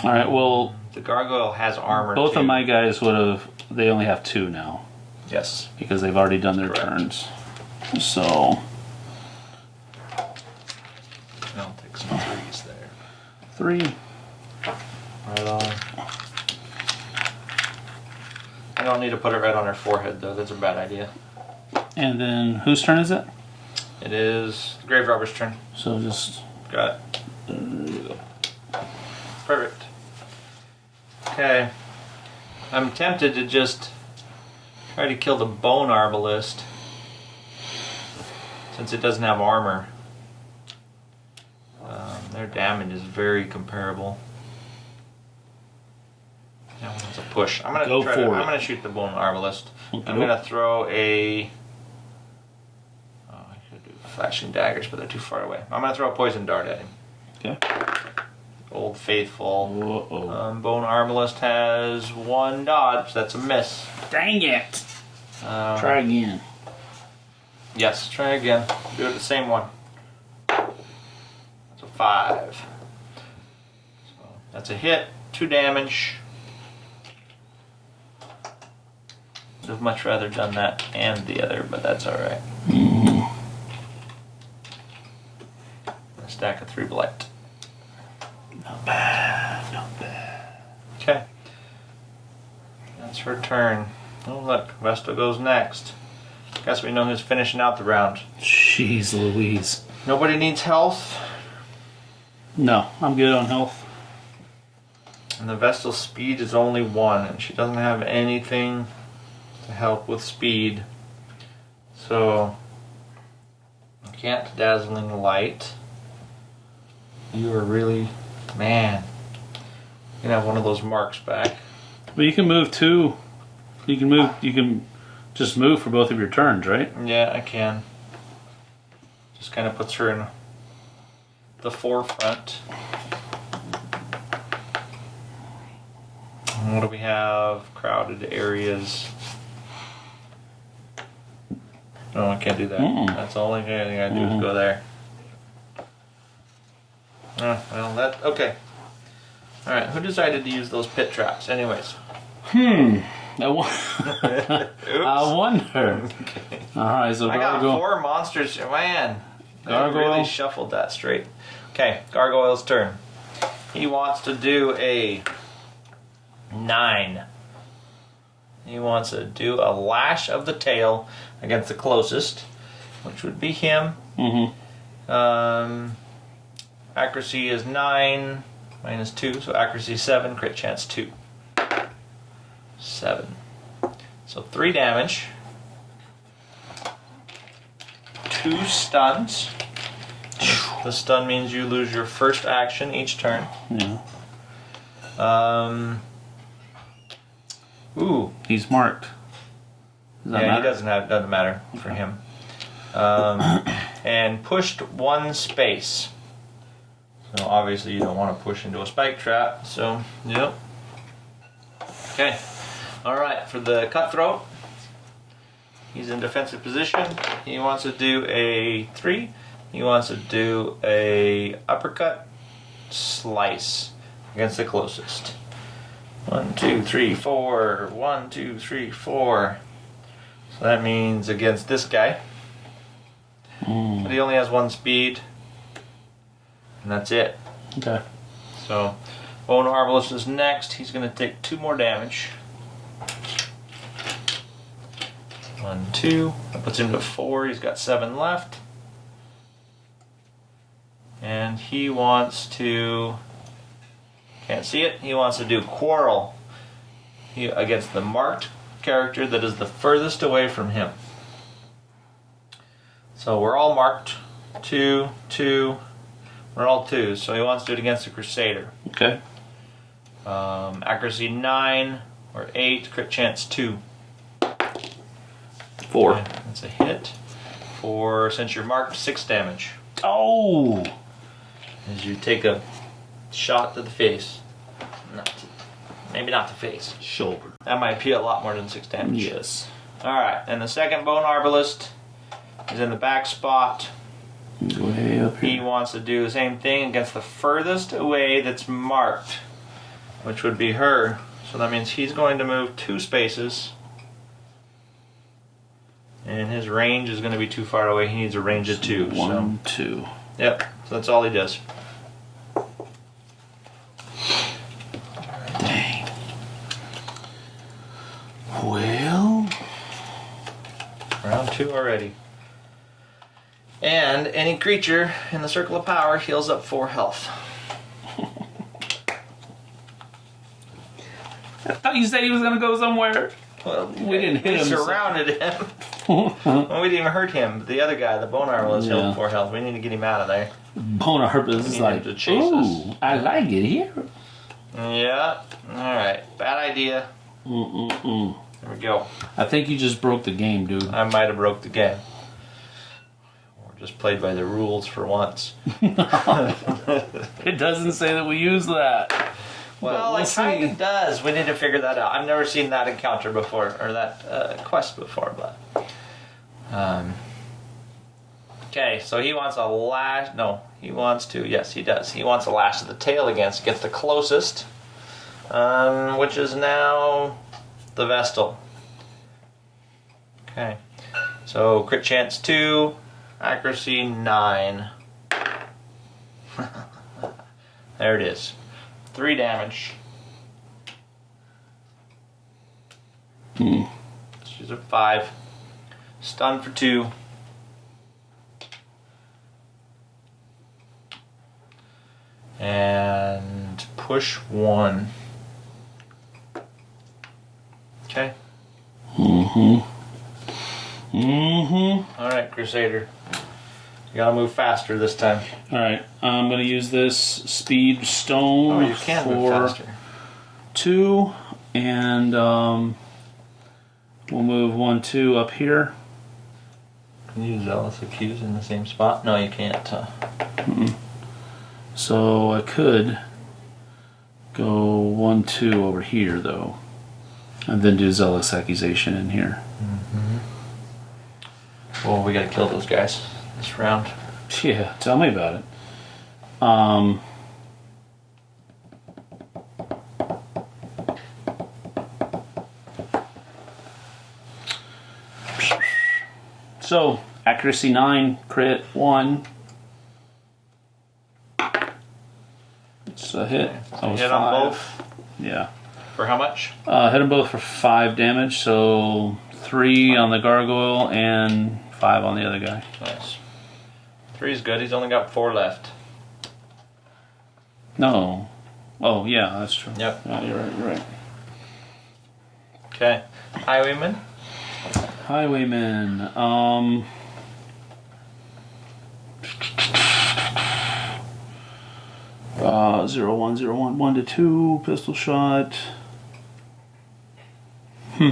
All right, well, the gargoyle has armor. both too. of my guys would have, they only have two now Yes. because they've already done their Correct. turns. So, I'll take some threes there. three. Right on. I don't need to put it right on her forehead though. That's a bad idea. And then whose turn is it? It is the grave robber's turn. So just, Got it. Perfect. Okay. I'm tempted to just try to kill the bone arbalist since it doesn't have armor. Um, their damage is very comparable. That one's a push. I'm gonna Go try for to, it. I'm gonna shoot the bone arbalist. Okay. I'm gonna throw a. Oh, I could do flashing daggers, but they're too far away. I'm gonna throw a poison dart at him. okay. Old faithful. Whoa. Um, Bone Arbalist has one dodge. That's a miss. Dang it. Um, Try again. Yes, try again. Do it the same one. That's a five. So that's a hit. Two damage. Would have much rather done that and the other, but that's all right. A stack of three blight. Not bad, not bad. Okay. That's her turn. Oh look, Vestal goes next. Guess we know who's finishing out the round. Jeez Louise. Nobody needs health, No, I'm good on health. and the Vestal's speed is only one, and she doesn't have anything to help with speed. So, I can't dazzling light. You are really, man. You can have one of those marks back. But you can move two. You can move, you can just move for both of your turns, right? Yeah, I can. Just kind of puts her in the forefront. And What do we have? Crowded areas. No, I can't do that. Mm-mm. That's the only thing I do Mhm. is go there. Uh, well, that okay. All right, who decided to use those pit traps? Anyways, Hmm. I. I wonder. All right, so I got Gargoyle. four monsters. Man, Gargoyle. really shuffled that straight. Okay, Gargoyle's turn. He wants to do a nine. He wants to do a lash of the tail against the closest, which would be him. Mm-hmm. Um, accuracy is nine minus two, so accuracy seven, crit chance two. Seven. So three damage. Two stuns. The stun means you lose your first action each turn. Yeah. Um. Ooh, He's marked. Does yeah, matter? he doesn't have doesn't matter for him. Um, and pushed one space. So obviously you don't want to push into a spike trap. So yep. Okay. All right for the cutthroat. He's in defensive position. He wants to do a three. He wants to do a uppercut slice against the closest. One, two, three, four. One, two, three, four. That means against this guy. Mm, But he only has one speed. And that's it. okay. So Bone Arbalist is next. He's going to take two more damage. One, two. That puts him to four. He's got seven left. And he wants to. Can't see it. He wants to do Quarrel he, against the marked character that is the furthest away from him. So we're all marked. Two, two. We're all twos. So he wants to do it against the Crusader. Okay. Um, accuracy 9 or 8, crit chance 2. Four. Okay, That's a hit. For, since you're marked, 6 damage. Oh. As you take a shot to the face. Maybe not the face. Shoulder. That might be a lot more than 6 damage. Yes. Alright, and the second Bone Arbalist is in the back spot. Way up here. He wants to do the same thing against the furthest away that's marked, which would be her. So that means he's going to move two spaces. And his range is going to be too far away. He needs a range of two. One, two. Yep. So that's all he does. Dang. Well. Round two already. And any creature in the circle of power heals up four health. I thought you said he was gonna go somewhere. Well, We didn't hit we him, so- surrounded him. well, we didn't even hurt him. The other guy, the bone armor, was Yeah. healed four health. We need to get him out of there. Bona Herpes is like, to chase ooh, I like it here. Yeah. All right. Bad idea. Mm-mm-mm. There we go. I think you just broke the game, dude. I might have broke the game. Or just played by the rules for once. It doesn't say that we use that. Well, we'll it kind of does. We need to figure that out. I've never seen that encounter before, or that uh, quest before, but. Um. Okay, so he wants a lash. No, he wants to. Yes, he does. He wants a lash of the tail against gets the closest, um, which is now the Vestal. Okay, so crit chance two, accuracy nine. there it is. Three damage. Hmm. She's a five. Stun for two. And push one. Okay. Mm-hmm. Mm-hmm. All right, Crusader. You gotta move faster this time. All right, I'm gonna use this speed stone Oh, you can for move faster. two, and um, we'll move one, two up here. Can you use Zealous Accuse in the same spot? No, you can't. Uh, So I could go one, two over here though, and then do zealous accusation in here. Well, we gotta kill those guys this round. Yeah, tell me about it. Um. So, accuracy 9, crit 1. It's a hit. Was hit five. on both? Yeah. For how much? Uh, hit them both for 5 damage, so 3 on the gargoyle and five on the other guy. Nice. Three's good. He's only got four left. No. Oh, yeah, that's true. Yep. Yeah, you're right, you're right. Okay. Highwayman. Highwayman. Um. Uh, zero one zero one one to two pistol shot. Hmm.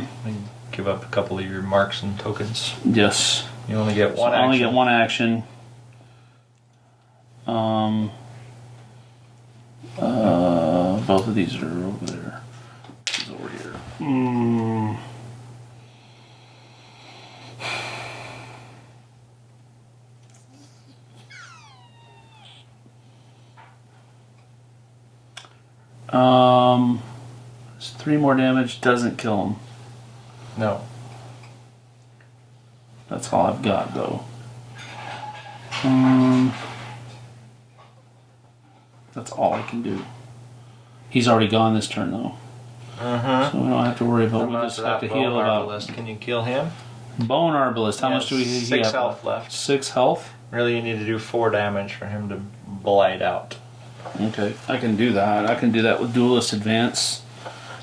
Give up a couple of your marks and tokens. Yes. You only get So one I action. only get one action. Um. Uh, both of these are over there. This is over here. Mm. Um, three more damage doesn't kill him. No. That's all I've got, though. Um, that's all I can do. He's already gone this turn, though, Mm-hmm. so we don't have to worry about. We just have to heal about arbalist? Can you kill him? bone arbalist. How He much do we Six have health left. Six health. Really, you need to do four damage for him to blight out. Okay, I can do that. I can do that with duelist advance,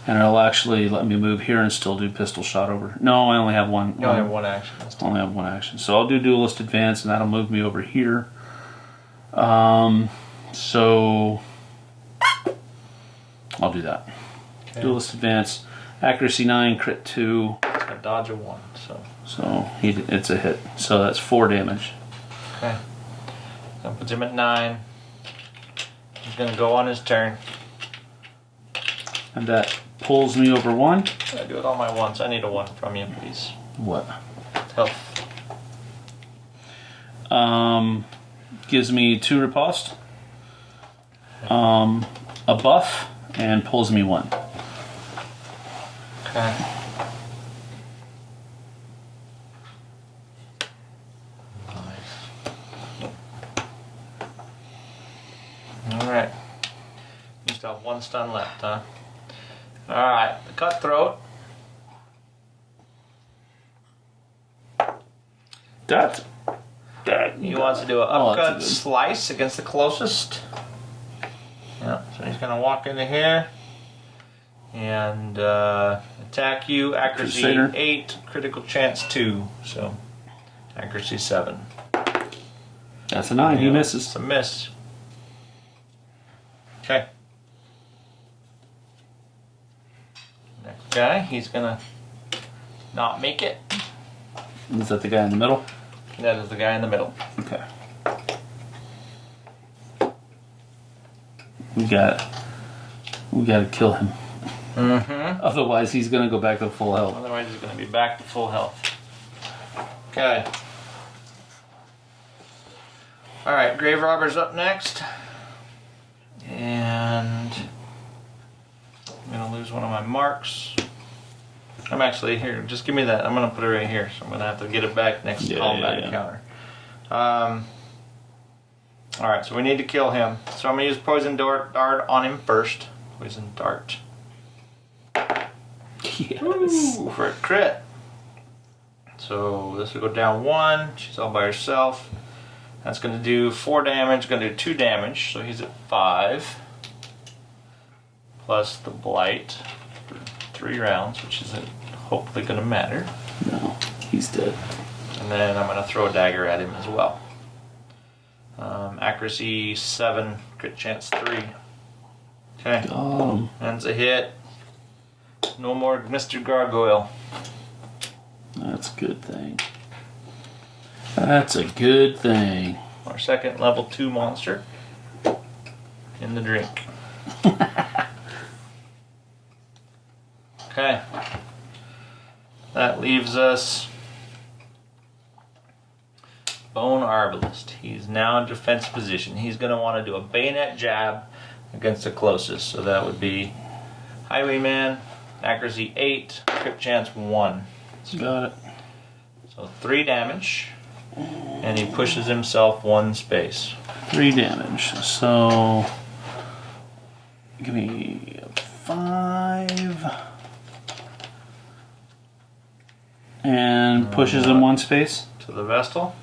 and it'll actually let me move here and still do pistol shot over. No, I only have one. You only have one action. I only have one action. So I'll do duelist advance and that'll move me over here. Um, so I'll do that. Okay. Duelist advance, accuracy 9, crit 2. a dodge of one. So So he, it's a hit. So that's 4 damage. okay. That puts him at nine. He's gonna go on his turn. And that pulls me over 1. I do it all my once. I need a one from you, please. What? Health. Um, gives me 2 riposte. Um, a buff, and pulls me 1. Okay. Nice. Alright. You still have one stun left, huh? Alright, the cutthroat. That. That. He wants to do an Oh, a upcut good- slice against the closest. Yeah, so he's gonna walk into here and uh, attack you. Accuracy Crusader. eight, critical chance two. So accuracy seven. That's a 9. He misses. It's a miss. Okay. Guy, he's gonna not make it. Is that the guy in the middle? That is the guy in the middle. Okay. We got. We got to kill him. Mm-hmm. Otherwise, he's gonna go back to full health. Otherwise, he's going to be back to full health. Okay. All right, Grave Robber's up next. And I'm to lose one of my marks. I'm actually here. Just give me that. I'm going to put it right here. So I'm going to have to get it back next Yeah, combat yeah, yeah. encounter. Um, all right, so we need to kill him. So I'm going to use poison dart, dart on him first. Poison dart. Yes. Ooh, for a crit. So this will go down one. She's all by herself. That's going to do four damage. Going to do two damage. So he's at five. Plus the blight three rounds, which isn't hopefully going to matter. No, he's dead. And then I'm going to throw a dagger at him as well. Um, accuracy seven, crit chance three. Okay, Um, that's a hit. No more Mr. Gargoyle. that's a good thing. That's a good thing. Our second level two monster in the drink. Okay. That leaves us Bone Arbalist. He's now in defense position. He's going to want to do a bayonet jab against the closest. So that would be Highwayman, accuracy 8, crit chance 1. Got it. So 3 damage, and he pushes himself one space. 3 damage. So give me 5. And pushes him one space. To the Vestal.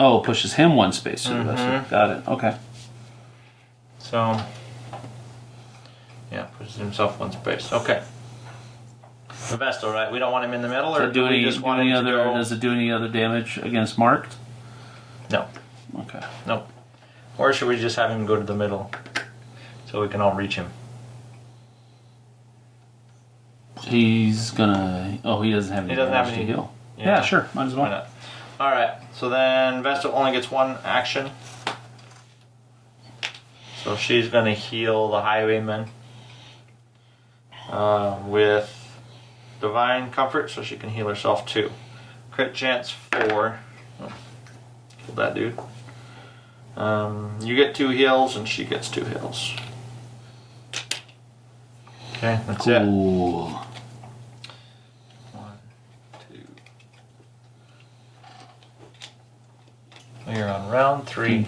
Oh, pushes him one space to the Mhm. Vestal. Got it. Okay. So, yeah, pushes himself one space. Okay. The Vestal, right? We don't want him in the middle, Does or it do do we just do want any him to other? go? Does it do any other damage against marked? No, Okay. no. Or should we just have him go to the middle, so we can all reach him? He's gonna. Oh, he doesn't have any He doesn't have any- heal. Yeah. sure. Might as Why well. not? All right. So then Vestal only gets one action. So she's gonna heal the Highwayman uh, with Divine Comfort, so she can heal herself too. Crit chance four. Oh, killed that dude. Um, you get two heals, and she gets two heals. Okay, that's it. Cool. One, two. We're on round three.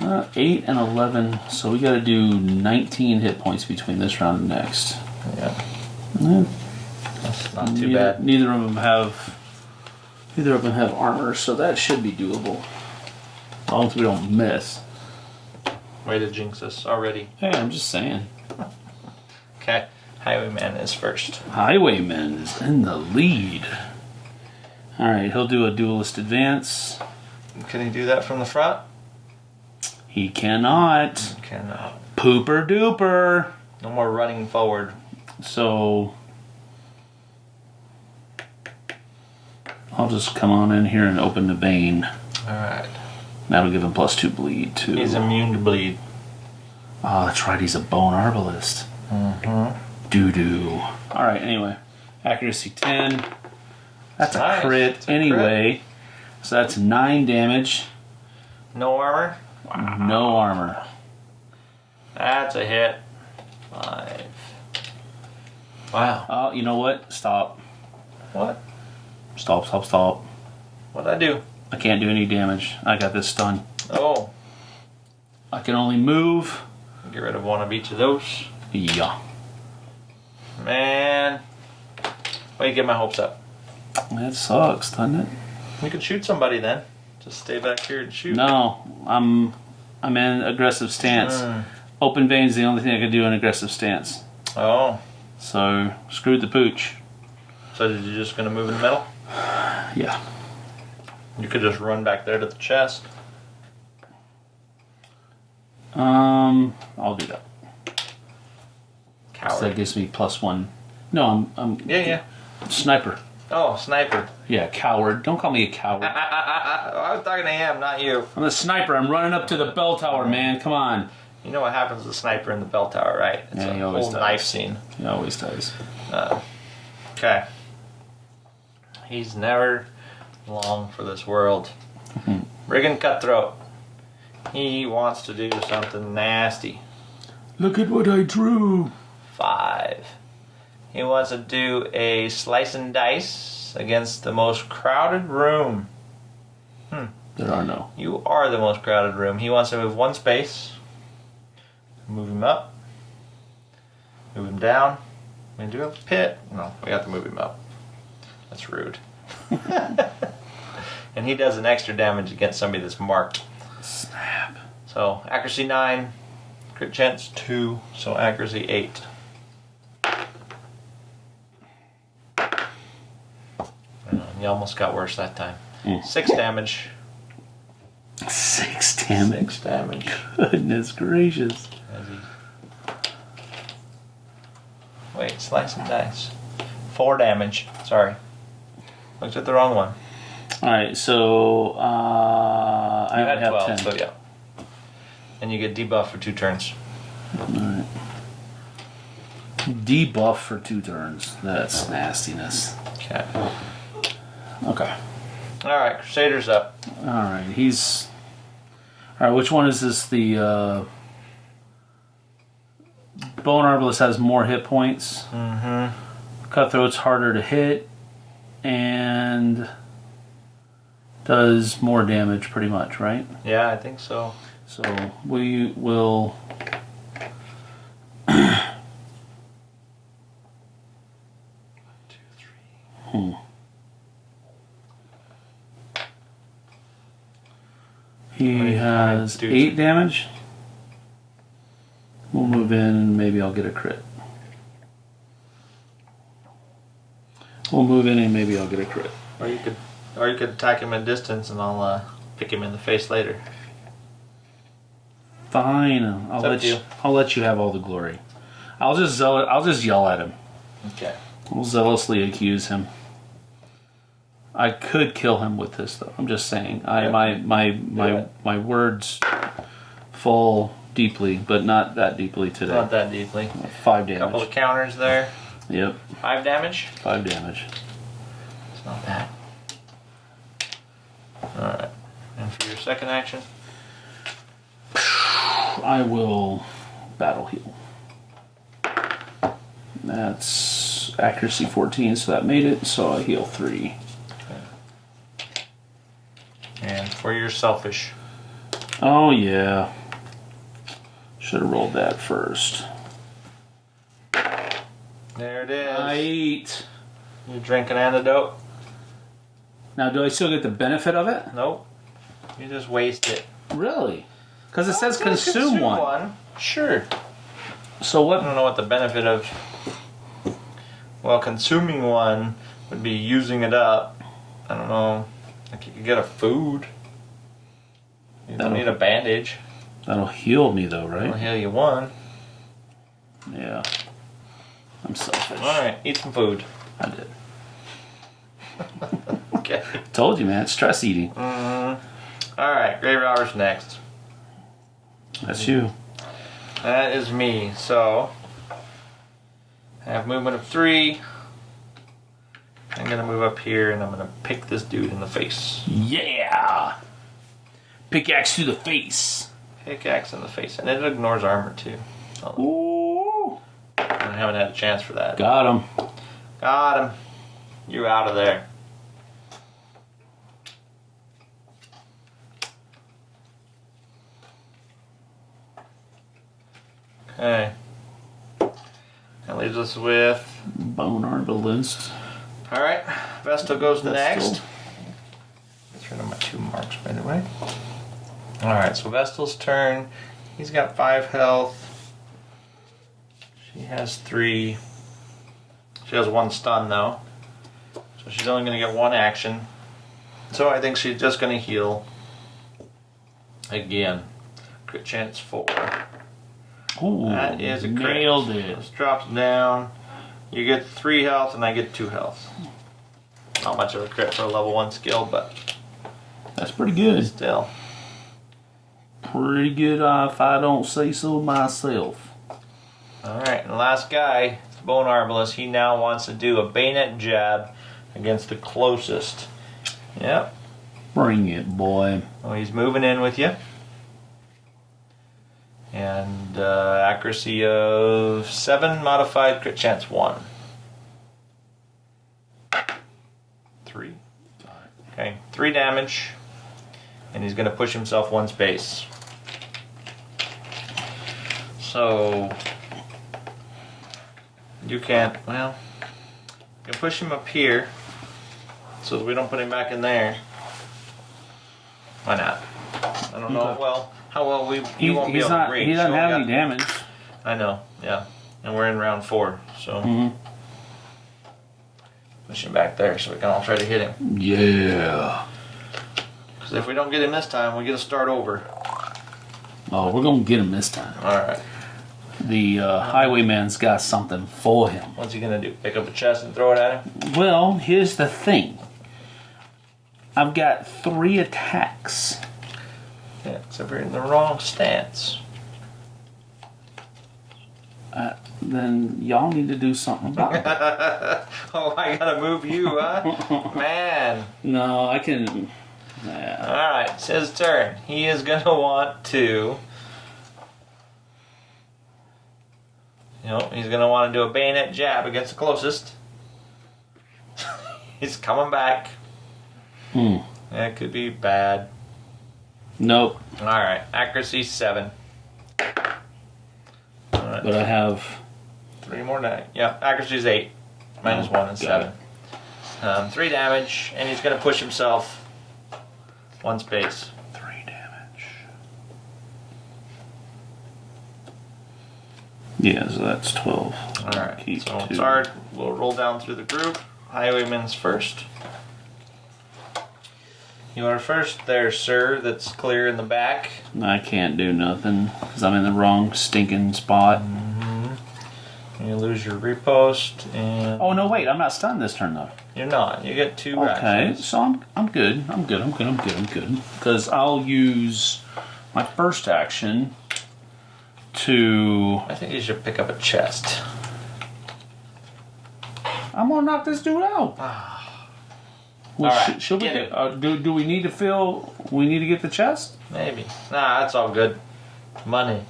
Uh, eight and eleven. So we got to do nineteen hit points between this round and next. Yeah, Eh, that's not too neither, bad. Neither of them have. Neither of them have armor, so that should be doable. As long as we don't miss. Way to jinx us already. Hey, I'm just saying. Okay, Highwayman is first. Highwayman is in the lead. All right, he'll do a duelist advance. Can he do that from the front? He cannot. Cannot. Pooper duper. No more running forward. So I'll just come on in here and open the vein. All right. That'll give him plus two bleed too. He's immune to bleed. oh, that's right. He's a bone arbalist. Mm-hmm. Doo doo. All right. Anyway, accuracy ten. That's a crit It's a anyway. So that's nine damage. No armor. No armor. That's a hit. Five. Wow. Oh, you know what? Stop. What? Stop. Stop. Stop. What'd I do? I can't do any damage. I got this stun. Oh, I can only move. get rid of one of each of those. Yeah. Man. Why you get my hopes up? That sucks, doesn't it? We could shoot somebody then. Just stay back here and shoot. No, I'm I'm in aggressive stance. Mm. Open vein's is the only thing I can do in aggressive stance. Oh. So screwed the pooch. So did you just gonna move in the middle? Yeah. You could just run back there to the chest. Um, I'll do that. 'Cause that gives me plus one. No, I'm I'm Yeah, yeah. sniper. Oh, sniper. Yeah, coward. Don't call me a coward. I was talking to him, not you. I'm a sniper. I'm running up to the bell tower, man. Come on. You know what happens to the sniper in the bell tower, right? It's Yeah, a he always whole does. knife scene. He always does. Uh, okay. He's never long for this world. Brigand Cutthroat. He wants to do something nasty. Look at what I drew. Five. He wants to do a slice and dice against the most crowded room. Hmm. There are no. You are the most crowded room. He wants to move one space. Move him up. Move him down. We do a pit. No, we have to move him up. That's rude. and he does an extra damage against somebody that's marked. Snap. So accuracy nine, crit chance two, so accuracy eight. Uh, You almost got worse that time. Mm. Six damage. Six damage. Six damage. Goodness gracious. Wait, slice and dice. Four damage. Sorry. Looked at the wrong one. All right, so uh, I You had have 12, ten. so yeah. And you get debuff for two turns. Alright. Debuff for two turns. That's nastiness. Okay. Okay. Alright, Crusader's up. All right, he's. All right, which one is this? The uh, Bone Arbalist has more hit points. Mm-hmm. Cutthroat's harder to hit, and does more damage, pretty much, right? Yeah, I think so. So we will. Two, three. Hmm. He What do you has eight damage. We'll move in and maybe I'll get a crit. We'll move in and maybe I'll get a crit. Or you could, or you could attack him at distance, and I'll uh, pick him in the face later. Fine. I'll let you. I'll let you have all the glory. I'll just zeal- I'll just yell at him. Okay. I'll zealously accuse him. I could kill him with this though. I'm just saying. I Yeah. my my my it. my words fall deeply, but not that deeply today. Not that deeply. Five damage. Couple of counters there. Yep, Five damage. five damage. It's not bad. Alright. And for your second action? I will battle heal. That's accuracy 14, so that made it. So I heal three. And for your selfish. Oh yeah. Should have rolled that first. There it is. Eight. You drink an antidote? Now, do I still get the benefit of it? Nope. You just waste it. Really? Because it says gonna consume, one. Sure. So what? I don't know what the benefit of. Well, consuming one would be using it up. I don't know. Like you could get a food. You don't That'll- need a bandage. That'll heal me though, I'll right? heal you one. Yeah. I'm selfish. Alright, eat some food. I did. Okay. Told you, man. Stress eating. Mm. Alright, Grave Robber's next. That's you. That is me. So, I have movement of three. I'm gonna move up here and I'm gonna pick this dude in the face. Yeah. Pickaxe to the face. Pickaxe in the face. And it ignores armor too. So Ooh. I haven't had a chance for that. Got him. Got him. You're out of there. Okay. That leaves us with. Bone arbalist. Alright, Vestal goes Vestal. next. Get rid of my two marks, by the way. Alright, so Vestal's turn. He's got five health. She has three. She has one stun, though. So she's only going to get one action. So I think she's just going to heal. Again. Crit chance four. Ooh. That is a crit. Nailed it. This drops down. You get three health, and I get two health. Not much of a crit for a level one skill, but That's pretty good. still. Pretty good uh, if I don't say so myself. All right, and the last guy, Bone Arbalist, he now wants to do a bayonet jab against the closest. Yep. Bring it, boy. Well, he's moving in with you. And uh, accuracy of 7, modified crit chance 1. 3. Okay, 3 damage. And he's going to push himself one space. So. You can't. Well. You can push him up here. So that we don't put him back in there. Why not? I don't know. Well, how well we He, won't be able not. to reach. He doesn't You have any damage. I know. Yeah, and we're in round four, so Mhm. push him back there so we can all try to hit him. Yeah. Because if we don't get him this time, we get to start over. Oh, we're gonna get him this time. All right. The uh, highwayman's got something for him. What's he gonna do? Pick up a chest and throw it at him? Well, here's the thing. I've got three attacks. Yeah, except we're in the wrong stance. Uh, then y'all need to do something about it. oh, I gotta move you, huh? Man. no, I can. Nah. All right, it's his turn. He is gonna want to. You know, he's gonna want to do a bayonet jab against the closest. he's coming back. Hmm. That could be bad. Nope. All right, accuracy seven. All right, But I have. three more die. Yep, accuracy is eight. Minus one and seven. Um, three damage, and he's gonna push himself one space. Three damage. Yeah, so that's 12. All right, Keep so two. Zard will roll down through the group. Highwayman's first. You are first there, sir. That's clear in the back. I can't do nothing because I'm in the wrong stinking spot. Mm-hmm. You lose your riposte, and Oh, no, wait. I'm not stunned this turn, though. you're not. You get two Okay, actions. so I'm, I'm good. I'm good. I'm good. I'm good. I'm good. Because I'll use my first action to. I think you should pick up a chest. I'm gonna knock this dude out. Ah. Well, All right, sh- should we get uh, do, do we need to fill? We need to get the chest? Maybe. Nah, that's all good. Money.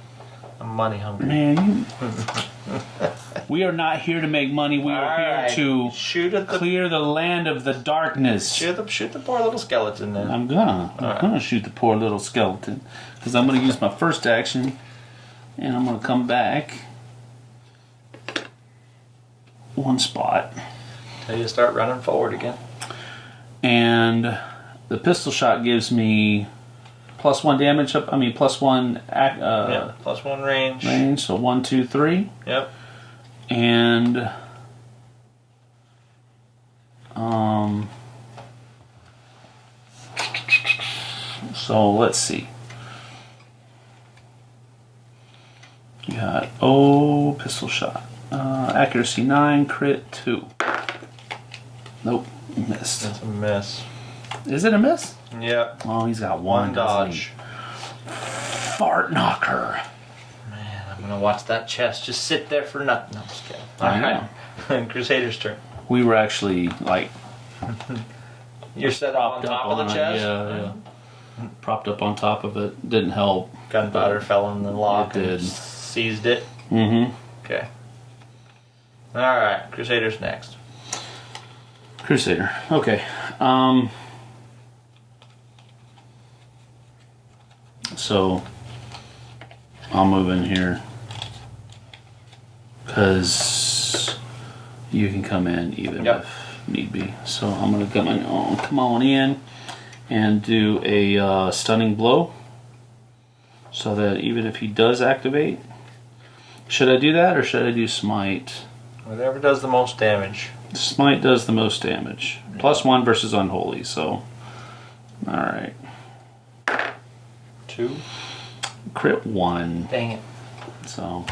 I'm money hungry. Man, you. we are not here to make money. We are here right. to shoot at the clear the land of the darkness. shoot the shoot the poor little skeleton then. I'm gonna. I'm Alright. gonna shoot the poor little skeleton because I'm gonna use my first action, and I'm gonna come back one spot, Till you start running forward again. And the pistol shot gives me plus one damage. Up. I mean plus one uh, yep. Plus one range. range. So one, two, three, Yep. and um. So let's see. You got oh pistol shot, uh, accuracy nine, crit two. Nope, missed. That's a miss. Is it a miss? Yep. Oh, he's got one, One dodge. Fart knocker. Man, I'm gonna watch that chest just sit there for nothing. No, I'm just kidding. I Alright. Crusader's turn. We were actually like You're set up on top up of the chest. Yeah, yeah. Propped up on top of it. Didn't help. Gunpowder fell in the lock It and did. seized it. Mm-hmm. Okay. All right, Crusader's next. Crusader. Okay. Um. So I'll move in here because you can come in even Yep. if need be. So I'm gonna come on, come on in and do a uh, stunning blow, so that even if he does activate, should I do that or should I do smite? Whatever does the most damage. Smite does the most damage. Plus one versus unholy, so. Alright. Two. Crit one. Dang it. So.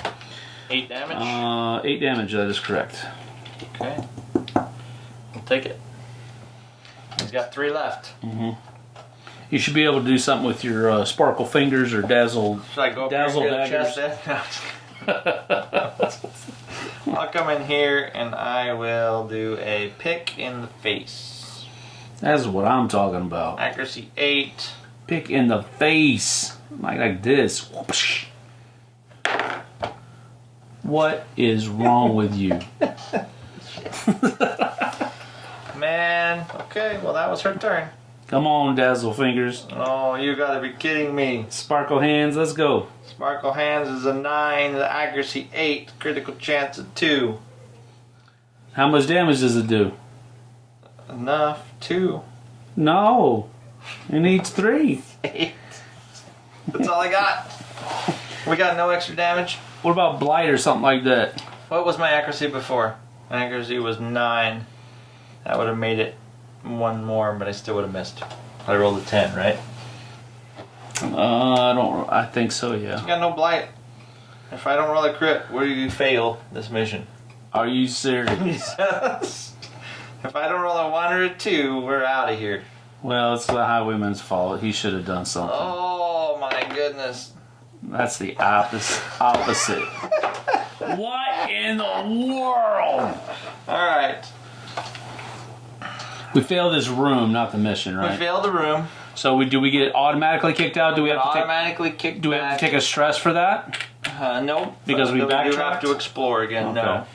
Eight damage. Uh, eight damage, that is correct. okay. I'll take it. He's got three left. Mm -hmm. You should be able to do something with your uh, sparkle fingers or dazzle. Should I go up Dazzle here and get a chest then? I'll come in here and I will do a pick in the face. That's what I'm talking about. Accuracy eight. Pick in the face. Like, like this. Whoopsh. What is wrong with you? Man. Okay, well that was her turn. Come on, dazzle fingers. Oh, you gotta be kidding me. Sparkle hands, let's go. Sparkle Hands is a 9, the accuracy 8, critical chance of 2. How much damage does it do? Enough, 2. No. It needs three. 8. That's all I got. We got no extra damage. What about blight or something like that? What was my accuracy before? My accuracy was 9. That would have made it one more, but I still would have missed. I rolled a 10, right? Uh, I don't. I think so. Yeah. I got no blight. If I don't roll a crit, where do you fail this mission? Are you serious? if I don't roll a 1 or a 2, we're out of here. well, it's the highwayman's fault. He should have done something. Oh my goodness. That's the opposite. Opposite. what in the world? Alright. We failed this room, not the mission, right? We failed the room. So we do we get automatically kicked out? Do we have to take? automatically kicked Do we have to take a stress for that? Uh, nope. Because we do backtracked? have to explore again. No.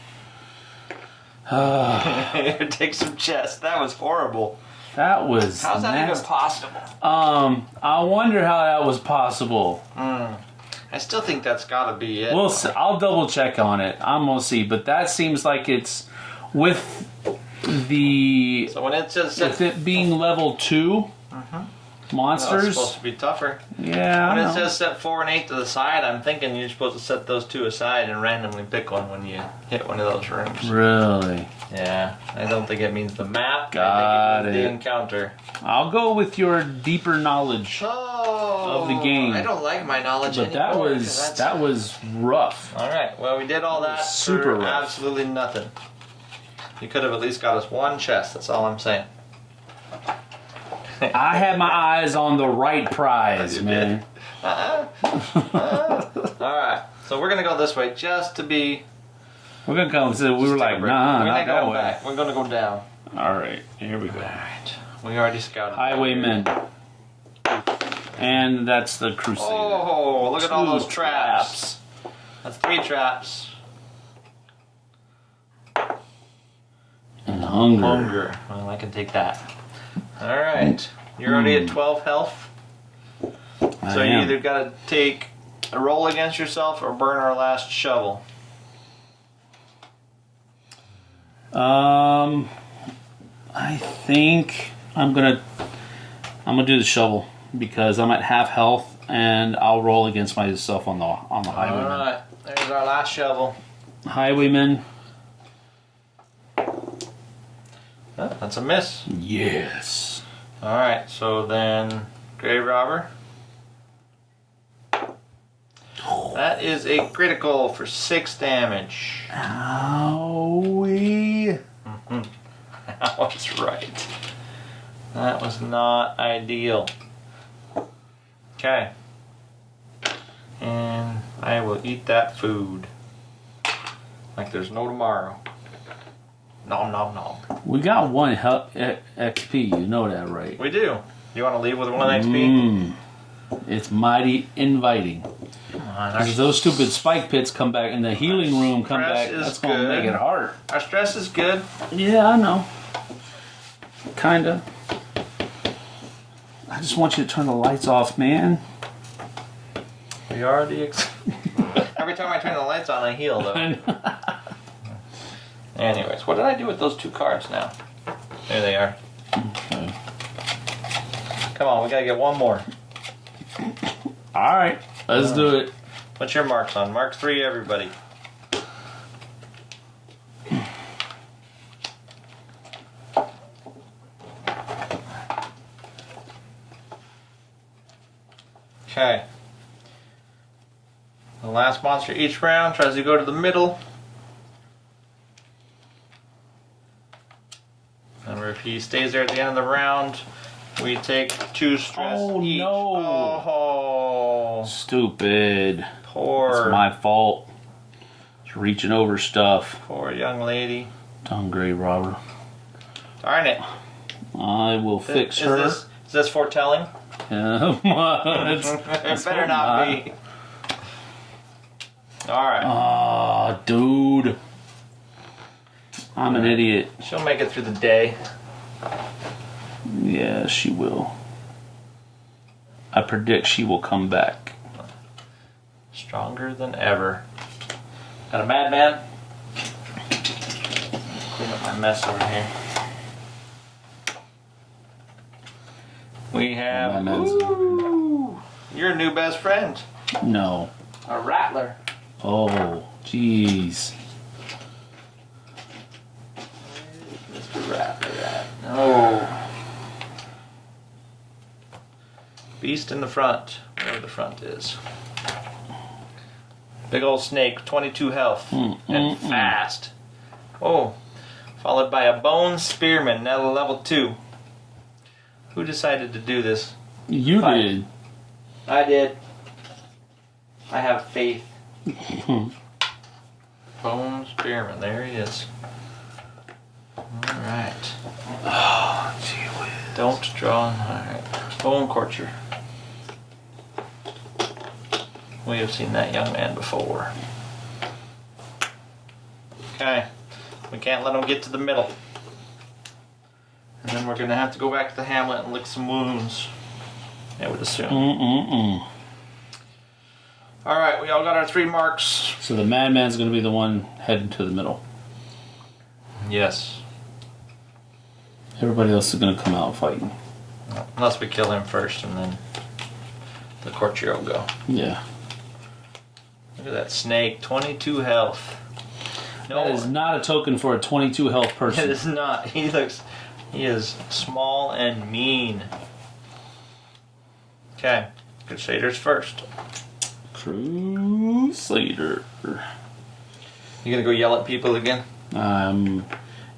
Take some chest. That was horrible. That was How's that even possible? Um, I wonder how that was possible. I still think that's got to be it. We'll. I'll double check on it. I'm gonna see, but that seems like it's with the so when it says with it being level 2 mm-hmm. well, it's monsters. supposed to be tougher. yeah, When it says set four and eight to the side, I'm thinking you're supposed to set those two aside and randomly pick one when you hit one of those rooms. really. Yeah, I don't think it means the map. Got I think it the encounter. I'll go with your deeper knowledge, Oh, Of the game. I don't like my knowledge but that was that was rough. All right. Well, we did all That that super for rough. absolutely nothing. You could have at least got us one chest. That's all I'm saying. I had my eyes on the right prize, man. Uh-uh. All right. So we're gonna go this way just to be. We're gonna come. So we were just take a like, nah, we're not that way. back. We're gonna go down. All right, here we go. All right. We already scouted. Highwaymen, and that's the crusade. Oh, look at all Two those traps. That's three traps. and hunger. Hunger. Well, I can take that. All right. You're already at 12 health. I So you either got to take a roll against yourself or burn our last shovel. Um, I think I'm gonna I'm gonna do the shovel because I'm at half health and I'll roll against myself on the on the All highwayman. right. There's our last shovel. Highwayman, Oh, that's a miss. yes. All right. So then, grave robber. That is a critical for six damage. Owie. Mm-hmm. That was right. That was not ideal. Okay. And I will eat that food. Like there's no tomorrow. Nom nom nom. We got one hel- e- XP. You know that, right? We do. You want to leave with one XP? Mm. It's mighty inviting. Come on, if those stupid spike pits come back and the healing room come back, that's gonna make it hard. Our, our stress is good. Yeah, I know. Kinda. I just want you to turn the lights off, man. We already. Ex- Every time I turn the lights on, I heal though. Anyways, what did I do with those two cards now? There they are. Okay. Come on, we gotta get one more. All right, let's do it. What's your marks on? Mark three, everybody. Okay. The last monster each round tries to go to the middle. Remember, if he stays there at the end of the round, we take two stress Oh, each. no. Oh, Stupid. poor. It's my fault. It's reaching over stuff. Poor young lady. Tongue grave robber. Darn it. I will fix is her. This, is this foretelling? It's- it better not, not. be. Alright. Aw, ah, dude. I'm an idiot. She'll make it through the day. Yeah, she will. I predict she will come back. Stronger than ever. Got a madman? Clean up my mess over here. We have. Ooh, your new best friend. No. A rattler. Oh, jeez. Mr. Rattler No. Beast in the front, wherever the front is. Big old snake, 22 health, Mm, and mm, mm. fast. Oh, followed by a bone spearman, now level 2. Who decided to do this? You Fine. did. I did. I have faith. Bone spearman, there he is. Alright. Oh, gee whiz. Don't draw. Alright. Bone Courtier. We have seen that young man before. Okay. We can't let him get to the middle. And then we're gonna have to go back to the hamlet and lick some wounds. I would assume. Mm-mm-mm. All right, we all got our three marks. So the madman's going to be the one heading to the middle. Yes. Everybody else is going to come out fighting. Unless we kill him first, and then the courtier will go. Yeah. Look at that snake, 22 health. No, That is not a token for a 22 health person. It is not. He looks, he is small and mean. Okay, Crusaders first. Crusader. You gonna go yell at people again? Um,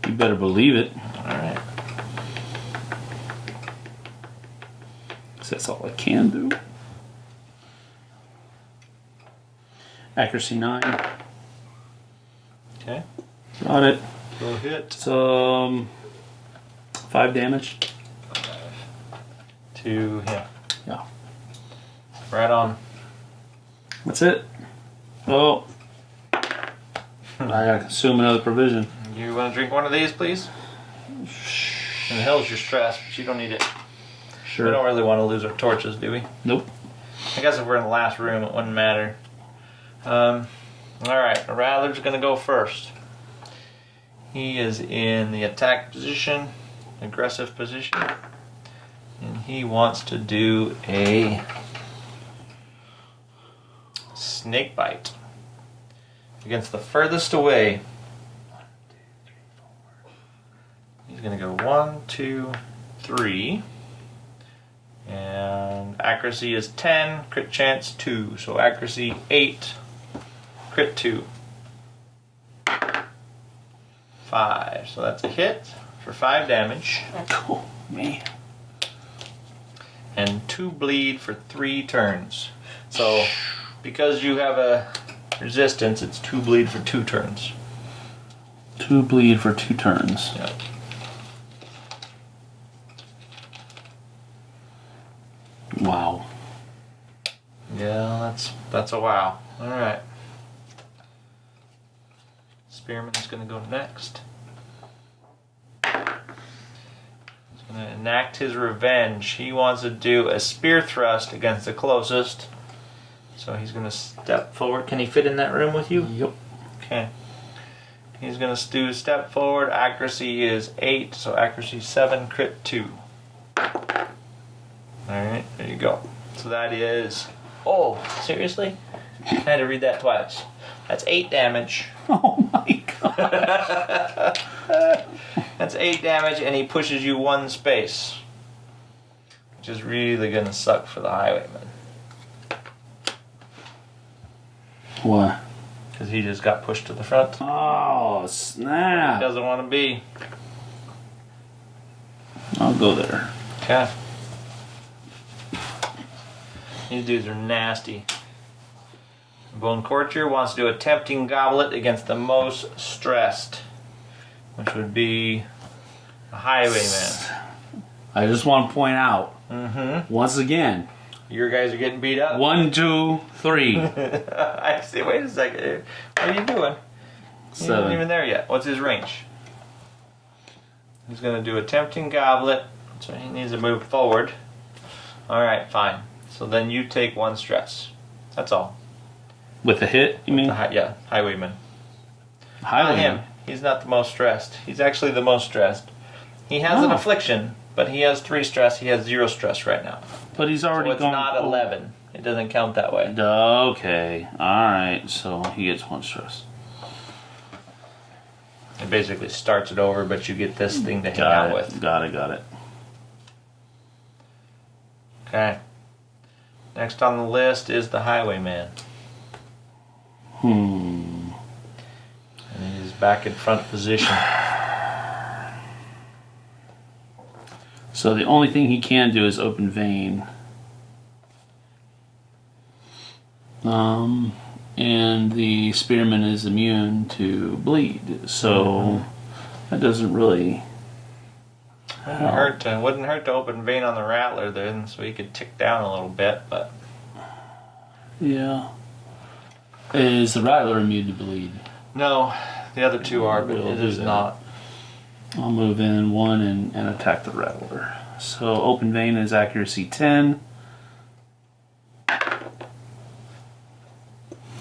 you better believe it. All right. That's all I can do. Accuracy 9. Okay. Got it. Go hit. It's, um, 5 damage. To him. Yeah. Right on. That's it. Oh. I gotta consume another provision. You want to drink one of these, please? And the hell's your stress, but you don't need it. We don't really want to lose our torches, do we? Nope. I guess if we're in the last room, it wouldn't matter. Um, all right, Rattler's going to go first. He is in the attack position, aggressive position, and he wants to do a snake bite against the furthest away. He's going to go one, two, three. And accuracy is 10, crit chance 2. So accuracy 8, crit 2. 5. So that's a hit for 5 damage. Cool. Man. And 2 bleed for 3 turns. So because you have a resistance, it's 2 bleed for 2 turns. Two bleed for two turns. Yeah. Wow. Yeah, that's that's a wow. All right. Spearman's gonna go next. He's gonna enact his revenge. He wants to do a spear thrust against the closest. So he's gonna step forward. Can he fit in that room with you? Yep. Okay. He's gonna do step forward. Accuracy is eight, so accuracy seven, crit two. Alright, there you go. So that is Oh, seriously? I had to read that twice. That's eight damage. Oh my god. That's eight damage and he pushes you one space. Which is really gonna suck for the highwayman. What? Because he just got pushed to the front. Oh snap! He Doesn't want to be. I'll go there. Okay. These dudes are nasty. Bone Courtier wants to do a tempting goblet against the most stressed, which would be a highwayman. I just want to point out Mm-hmm. once again. Your guys are getting beat up. One, two, three, I see. Wait a second. What are you doing? He's not even there yet. What's his range? He's gonna do a tempting goblet, so he needs to move forward. All right, fine. So then you take one stress. That's all. With a hit, you mean? The hi- yeah, highwayman. Not Highwayman. him. He's not the most stressed. He's actually the most stressed. He has an Oh. affliction, but he has three stress. He has zero stress right now. But he's So already it's gone. not eleven. It doesn't count that way. Okay. Alright. So he gets one stress. It basically starts it over, but you get this thing to hang Got out it. with. Got it. Got it. Okay. Next on the list is the highwayman. Hmm. And he's back in front position. So the only thing he can do is open vein. Um, and the spearman is immune to bleed, so that doesn't really. Wouldn't hurt to, wouldn't hurt to open vein on the rattler then, so he could tick down a little bit. But Yeah. Is the rattler immune to bleed? no, the other two are, but it that. not. I'll move in one and, and attack the rattler. So open vein is accuracy 10.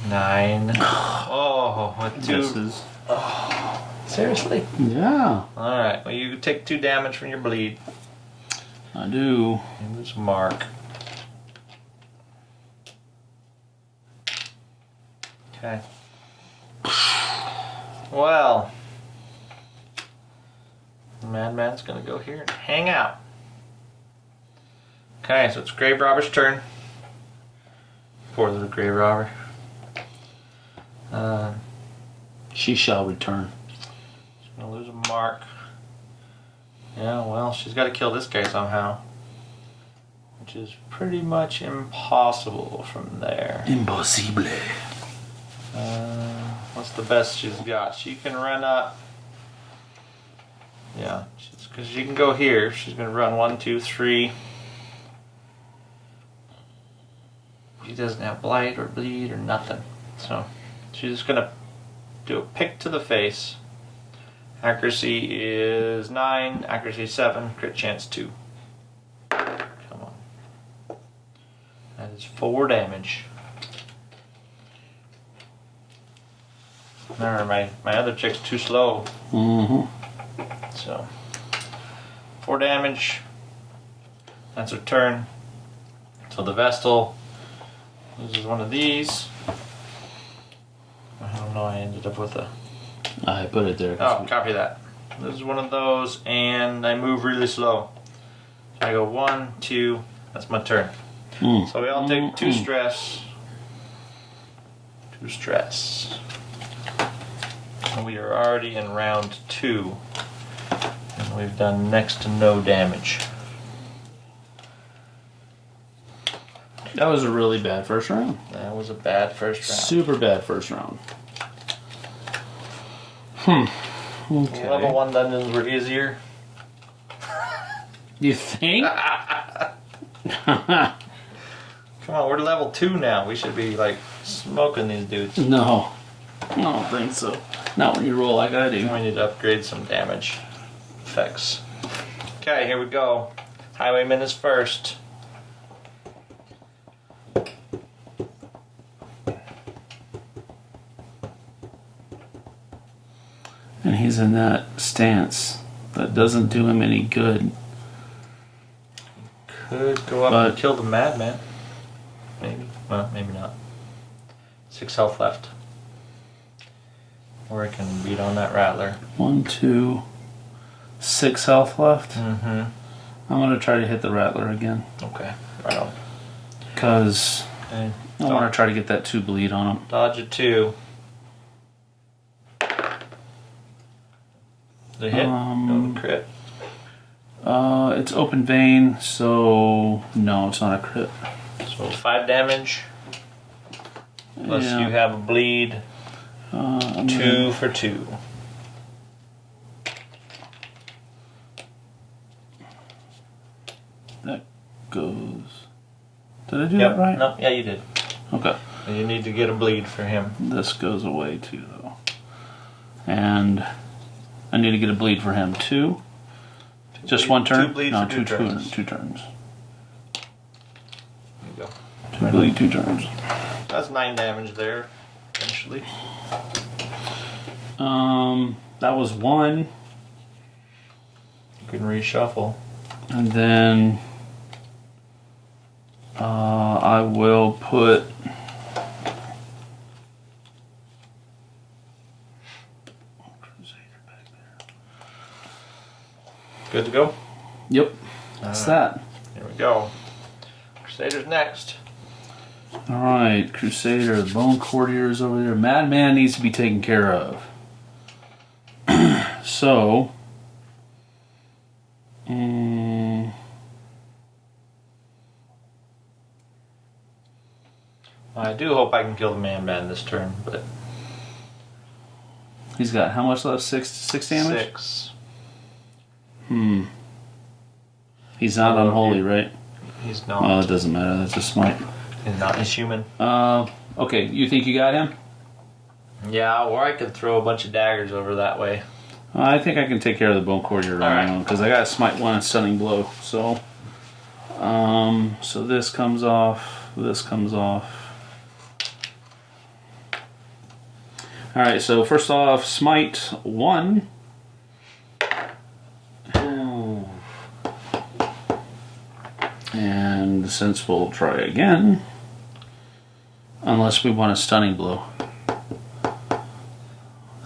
Nine. Oh, with two. Misses. Oh. Seriously? Yeah, All right. Well, you take two damage from your bleed. I do. And this mark. Okay. Well, Madman's gonna go here and hang out. Okay, so it's Grave Robber's turn. Poor little Grave Robber. Uh, She shall return. Gonna lose a mark. Yeah, well, she's got to kill this guy somehow. Which is pretty much impossible from there. Impossible. Uh, what's the best she's got? She can run up. Yeah, because she can go here. She's going to run one, two, three. She doesn't have blight or bleed or nothing. So she's just going to do a pick to the face. Accuracy is 9, accuracy 7, crit chance 2. Come on. That is 4 damage. Remember, my, my other chick's too slow, Mm-hmm. so. 4 damage. That's her turn. So the Vestal loses one of these. I don't know, I ended up with a. I put it there. Oh, copy that. This is one of those, and I move really slow. So I go one, two, that's my turn. Mm. So we all take two Mm. stress. Two stress. And we are already in round two. And we've done next to no damage. That was a really bad first round. That was a bad first round. Super bad first round. Hmm. Okay. Level one dungeons were easier. You think? Come on, we're level two now. We should be like smoking these dudes. no. I don't think so. Not when you roll like I do. We need to upgrade some damage effects. Okay, here we go. Highwayman is first. He's in that stance that doesn't do him any good. Could go up and kill the madman. Maybe. Well, maybe not. Six health left. Or I can beat on that rattler. One, two, six health left. Mm-hmm. I'm gonna try to hit the rattler again. Okay. Right on. Cause Okay. I wanna try to get that two bleed on him. Dodge a two. The hit. Um, no crit. Uh, it's open vein, so no, it's not a crit. So five damage. Plus Yeah. you have a bleed. Uh, Two gonna- for two. that goes. Did I do Yep. that right? No, yeah, you did. Okay. And you need to get a bleed for him. This goes away too, though. And I need to get a bleed for him too. Just bleed- one turn? two bleed no, for two, two turns. two turns. There you go. Two bleed, two turns. That's nine damage there. Eventually. Um, that was one, You can reshuffle. and then uh, I will put. Good to go. Yep, that's that. Here we go. Crusader's next. All right, Crusader, the Bone Courtier is over there. Madman needs to be taken care of. so, mm, I do hope I can kill the man man this turn, but he's got how much left? Six, six damage. six. Hmm. He's not Oh, unholy, right? He's not. Well, it doesn't matter. That's a smite. he's not. He's human. Uh, okay, you think you got him? Yeah, or I could throw a bunch of daggers over that way. I think I can take care of the bone courtier on All my right. own because I got smite one and stunning blow. So, um, so this comes off. This comes off. All right. So first off, smite one. Oh. And since we'll try again, unless we want a stunning blow,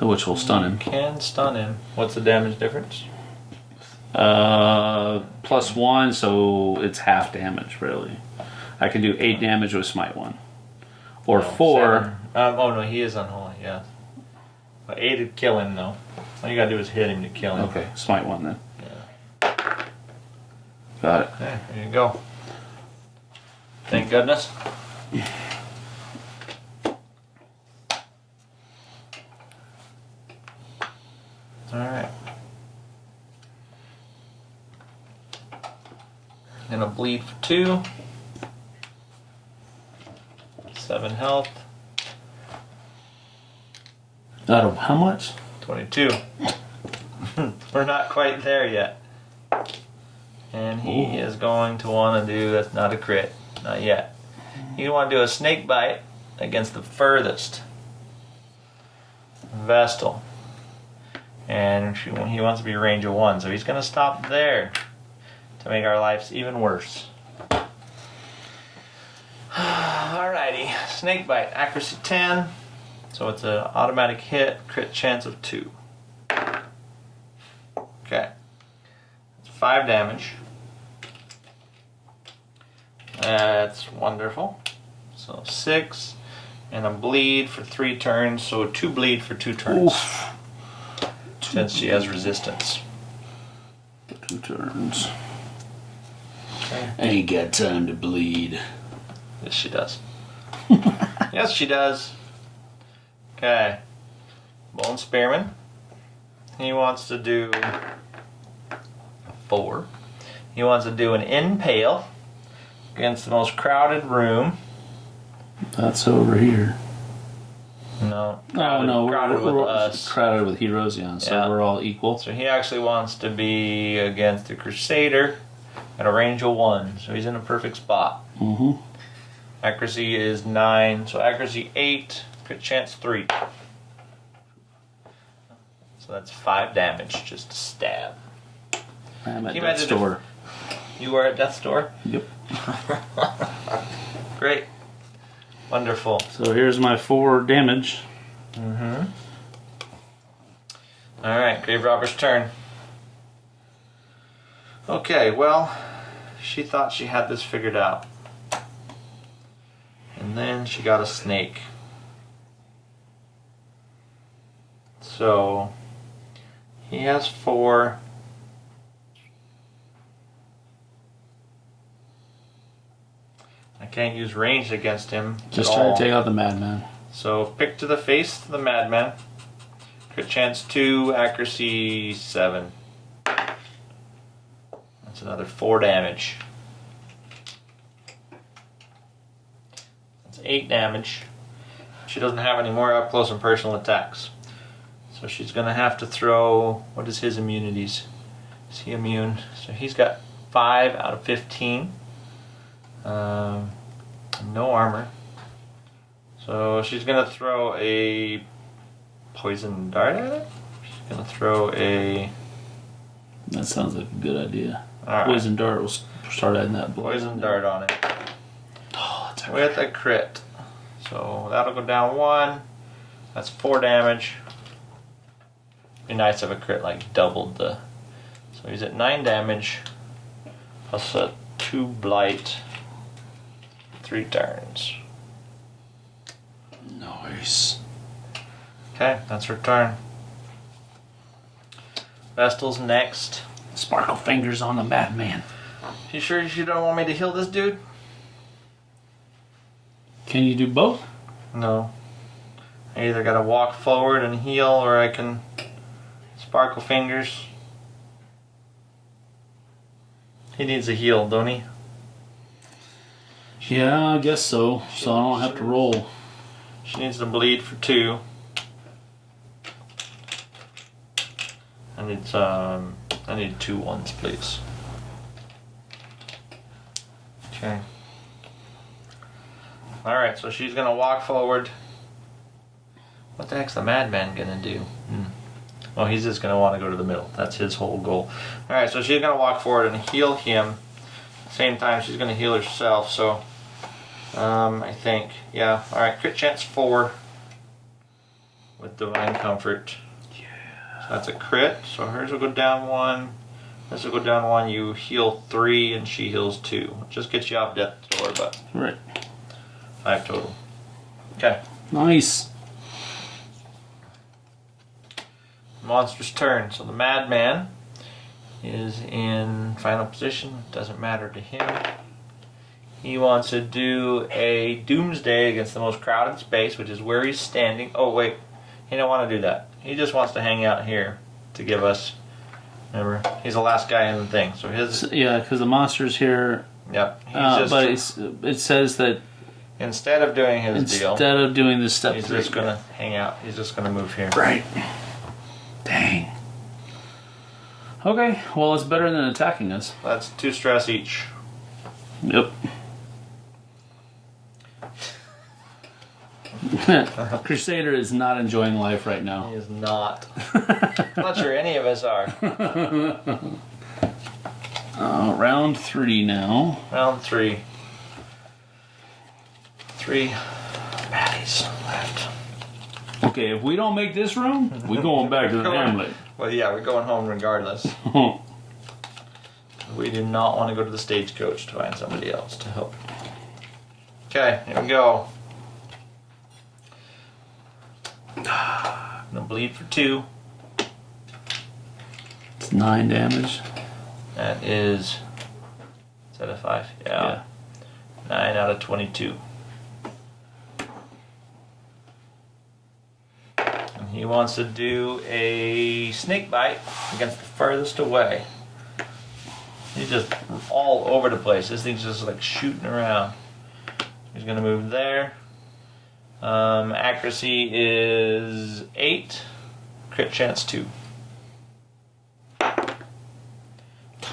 which will stun him. Can stun him. What's the damage difference? Uh, plus one, so it's half damage, really. I can do eight damage with smite one, or No, four. Um, oh no, he is unholy. Yeah. But eight would kill him though. All you gotta do is hit him to kill him. Okay, smite one then. Yeah. Got it. Okay, there you go. Thank goodness. Alright. Gonna bleed for two. Seven health. Out of how much? 22. We're not quite there yet. And he Ooh. is going to want to do, that's not a crit, not yet. He's want to do a snake bite against the furthest Vestal. And he wants to be range of one, so he's going to stop there to make our lives even worse. Alrighty, snake bite, accuracy 10. So it's an automatic hit, crit chance of two. Okay. It's five damage. That's wonderful. So six, and a bleed for three turns. So two bleed for two turns, Oof. since she has resistance. Two turns. Okay. Ain't got time to bleed. Yes, she does. yes, she does. Okay. Bone Spearman. He wants to do four. He wants to do an impale against the most crowded room. That's over here. No. Oh no, we're, crowded we're, with we're us. crowded with heroes, yeah. So Yeah. we're all equal. So he actually wants to be against the Crusader at a range of one. So he's in a perfect spot. Mm-hmm. Accuracy is nine, so accuracy eight, crit chance three. So that's five damage, just a stab. I'm at you imagine store. You are at death's door? Yep. Great. Wonderful. So here's my four damage. Mm-hmm. Alright, Grave Robber's turn. Okay, well, she thought she had this figured out. And then she got a snake. So, he has four. I can't use ranged against him. Just try all. to take out the madman. So pick to the face the madman. Crit chance two, accuracy seven. That's another four damage. That's eight damage. She doesn't have any more up close and personal attacks. So she's gonna have to throw what is his immunities? Is he immune? So he's got five out of fifteen. Um, no armor. So she's gonna throw a poison dart at it. She's gonna throw a That sounds like a good idea. alright, Poison dart will start adding that blood. poison dart on it Oh, that's with a crit. So that'll go down one. That's four damage. Be nice if a crit like doubled the. So he's at nine damage. Plus a two blight. Three turns. Nice. Okay, that's her turn. Vestal's next. Sparkle fingers on the madman. You sure you don't want me to heal this dude? Can you do both? No. I either gotta walk forward and heal, or I can sparkle fingers. He needs a heal, don't he? Yeah, I guess so. So I don't have to roll. She needs to bleed for two. I need some. I need two ones, please. Okay. All right, so she's gonna walk forward. What the heck's the madman gonna do? Hmm. Well, he's just gonna want to go to the middle. That's his whole goal. All right, so she's gonna walk forward and heal him. Same time, she's gonna heal herself. So, um, I think, yeah. All right, crit chance four with divine comfort. So that's a crit. So hers will go down one. This will go down one. You heal three, and she heals two. Just gets you off death door, but Right. five total. Okay. Nice. Monster's turn. So the madman is in final position. Doesn't matter to him. He wants to do a doomsday against the most crowded space, which is where he's standing. Oh wait, he don't want to do that. He just wants to hang out here to give us. Remember, he's the last guy in the thing. So his Yeah, because the monster's here, yep. He's uh, just but it's, it says that instead of doing his instead deal, of doing this step he's three, just gonna hang out. He's just gonna move here. right. Dang. Okay, well, it's better than attacking us. That's two stress each. Yep. Crusader is not enjoying life right now. He is not. I'm not sure any of us are. Uh, round three now. Round three. Three baddies left. Okay, if we don't make this room, we're going back to the Going- hamlet. Well, yeah, we're going home regardless. We do not want to go to the stagecoach to find somebody else to help. Okay, here we go. Gonna bleed for two. it's nine damage. That is. Is that a five? Yeah. Nine out of 22. And he wants to do a snake bite against the furthest away. He's just all over the place. This thing's just like shooting around. He's gonna move there. Um, accuracy is eight. Crit chance two.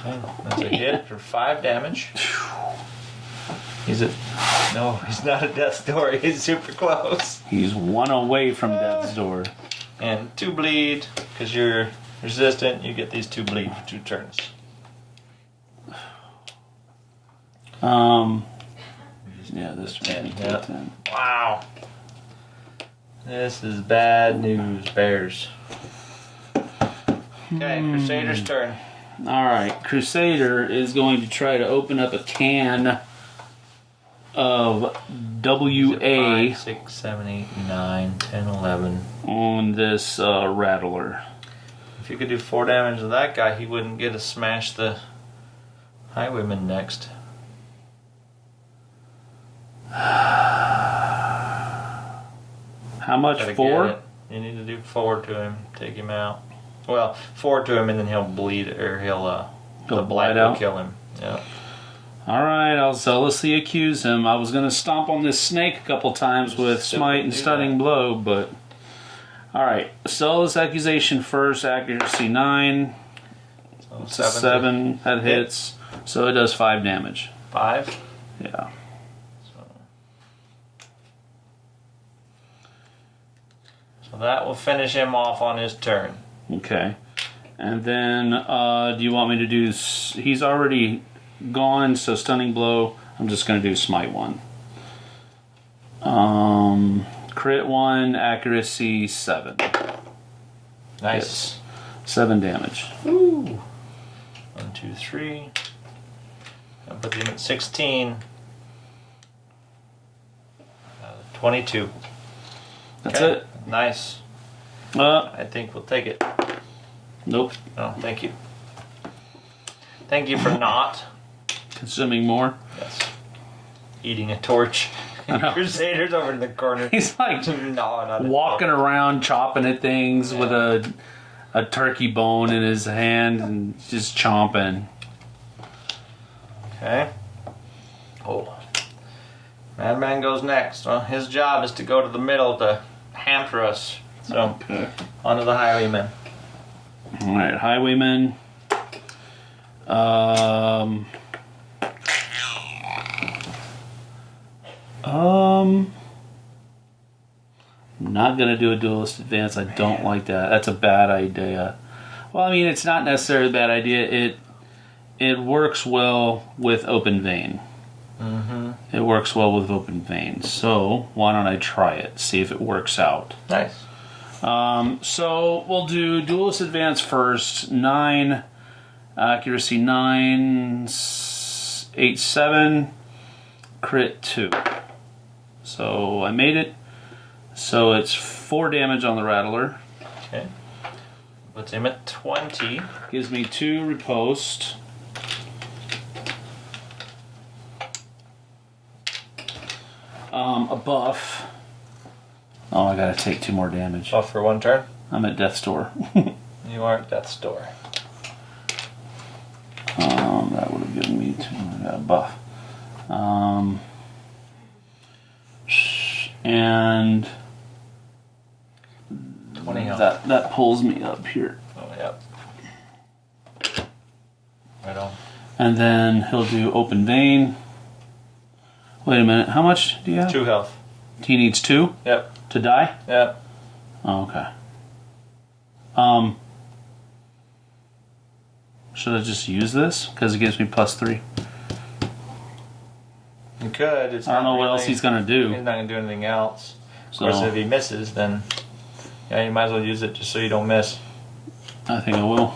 Okay, That's a hit for five damage. He's a no. He's not a death's door. He's super close. He's one away from death's door. And two bleed because you're resistant. You get these two bleed for two turns. Um, yeah, this yeah. ten. Wow. This is bad news, Bears. Okay, Crusader's turn. All right, Crusader is going to try to open up a can of WA Five, six, seven, eight, nine, ten, eleven. on this uh, rattler. If you could do four damage to that guy, he wouldn't get to smash the highwayman next. How much? Gotta Four? You need to do four to him, take him out. Well, four to him, and then he'll bleed, or he'll uh, He'll the blight will out? kill him. Yeah. All right, I'll zealously accuse him. I was going to stomp on this snake a couple times with Still smite and stunning that. blow, but all right. Zealous accusation first, accuracy nine, So a seven that hit. hits, so it does five damage. five. Yeah. So. So that will finish him off on his turn. Okay. And then, uh, do you want me to do? s- He's already gone, so stunning blow. I'm just going to do smite one. Um, crit one, accuracy seven. Nice. Seven damage. Ooh. One, two, three. I'll put him at 16. Uh, 22. That's Okay. it. Nice. Uh, I think we'll take it. nope. Oh, thank you. Thank you for not. Consuming more. Yes. Eating a torch. Crusaders over in the corner. He's like no, not walking around, chopping at things with a a turkey bone in his hand and just chomping. Okay. Oh. Madman goes next. Well, his job is to go to the middle to hamper us. So, Okay. onto the highwayman. All right, Highwayman. Um. Um. Not gonna do a duelist advance. I don't like that. That's a bad idea. Well, I mean, it's not necessarily a bad idea. It it works well with open vein. Mm-hmm. It works well with open veins. So why don't I try it? See if it works out. Nice. Um, so we'll do duelist advance first. Nine accuracy nine eight seven crit two. So I made it. So it's four damage on the rattler. Okay. Let's aim at 20. Gives me two riposte. Um, a buff. Oh, I gotta take two more damage. Buff for one turn. I'm at death's door. You are at death's door. Um, that would have given me two. I got a buff. Um, and 20 health. that that pulls me up here. Oh, yep. Right on. And then he'll do open vein. Wait a minute. How much do you have? Two health. He needs two Yep. to die. Yep. Oh, okay. Um, should I just use this because it gives me plus three? You could. It's I don't know what else he's gonna do. He's not gonna do anything else. Of So course, if he misses, then yeah, you might as well use it just so you don't miss. I think I will.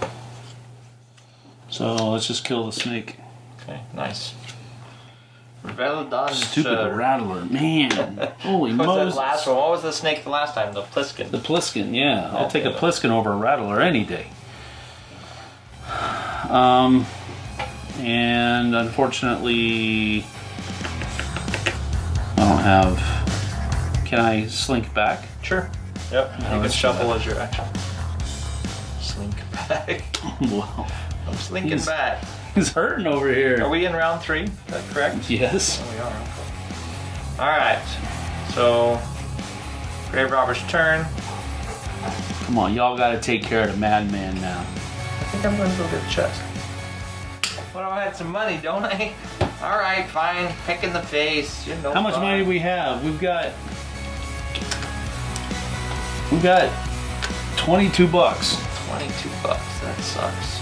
So let's just kill the snake. Okay, nice. Veladon. Stupid rattler, man! Holy Moses! that last one? What was the snake the last time? The Pliskin. The Pliskin, yeah. I'll take a. Pliskin over a Rattler any day. Um, and unfortunately, I don't have. Can I slink back? Sure. Yep. you can shuffle as your action. Slink back. well, I'm slinking He's- back. He's hurting over here. Are we in round three? Is that correct? Yes. Oh, we are. All right. So, Grave Robber's turn. Come on, y'all got to take care of the madman now. I think I'm going to go get a chest. What if I had some money, don't I? All right, fine. Pick in the face. You're no How much fun. money do we have? We've got. We've got 22 bucks. 22 bucks. That sucks.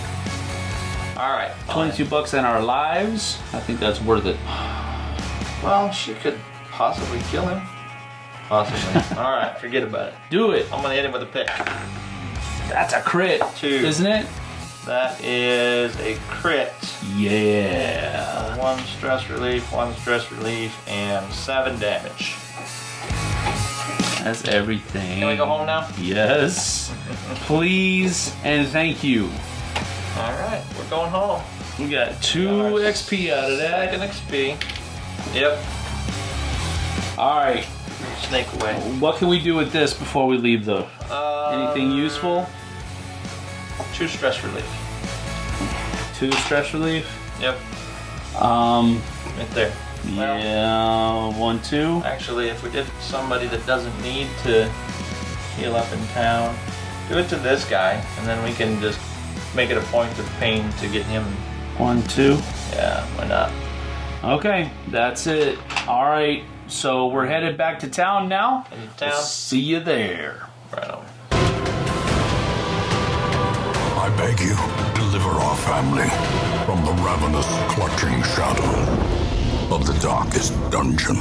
All right. fine. 22 bucks in our lives. I think that's worth it. Well, she could possibly kill him. Possibly. All right, forget about it. Do it. I'm gonna hit him with a pick. That's a crit, Two. isn't it? That is a crit. Yeah. One stress relief, one stress relief, and seven damage. That's everything. Can we go home now? Yes. Please and thank you. All right, we're going home. We got two. XP out of that. Second XP. Yep. All right. Snake away. What can we do with this before we leave, though? Uh, Anything useful? Two stress relief. Two stress relief. Yep, Um. right there. Well- Yeah. One, two. Actually, if we did somebody that doesn't need to heal up in town, do it to this guy, and then we can just make it a point of pain to get him. One, two. Yeah, why not? Okay, that's it. All right. So we're headed back to town now. In town. See you there. Right on. I beg you, deliver our family from the ravenous, clutching shadow of the darkest dungeon.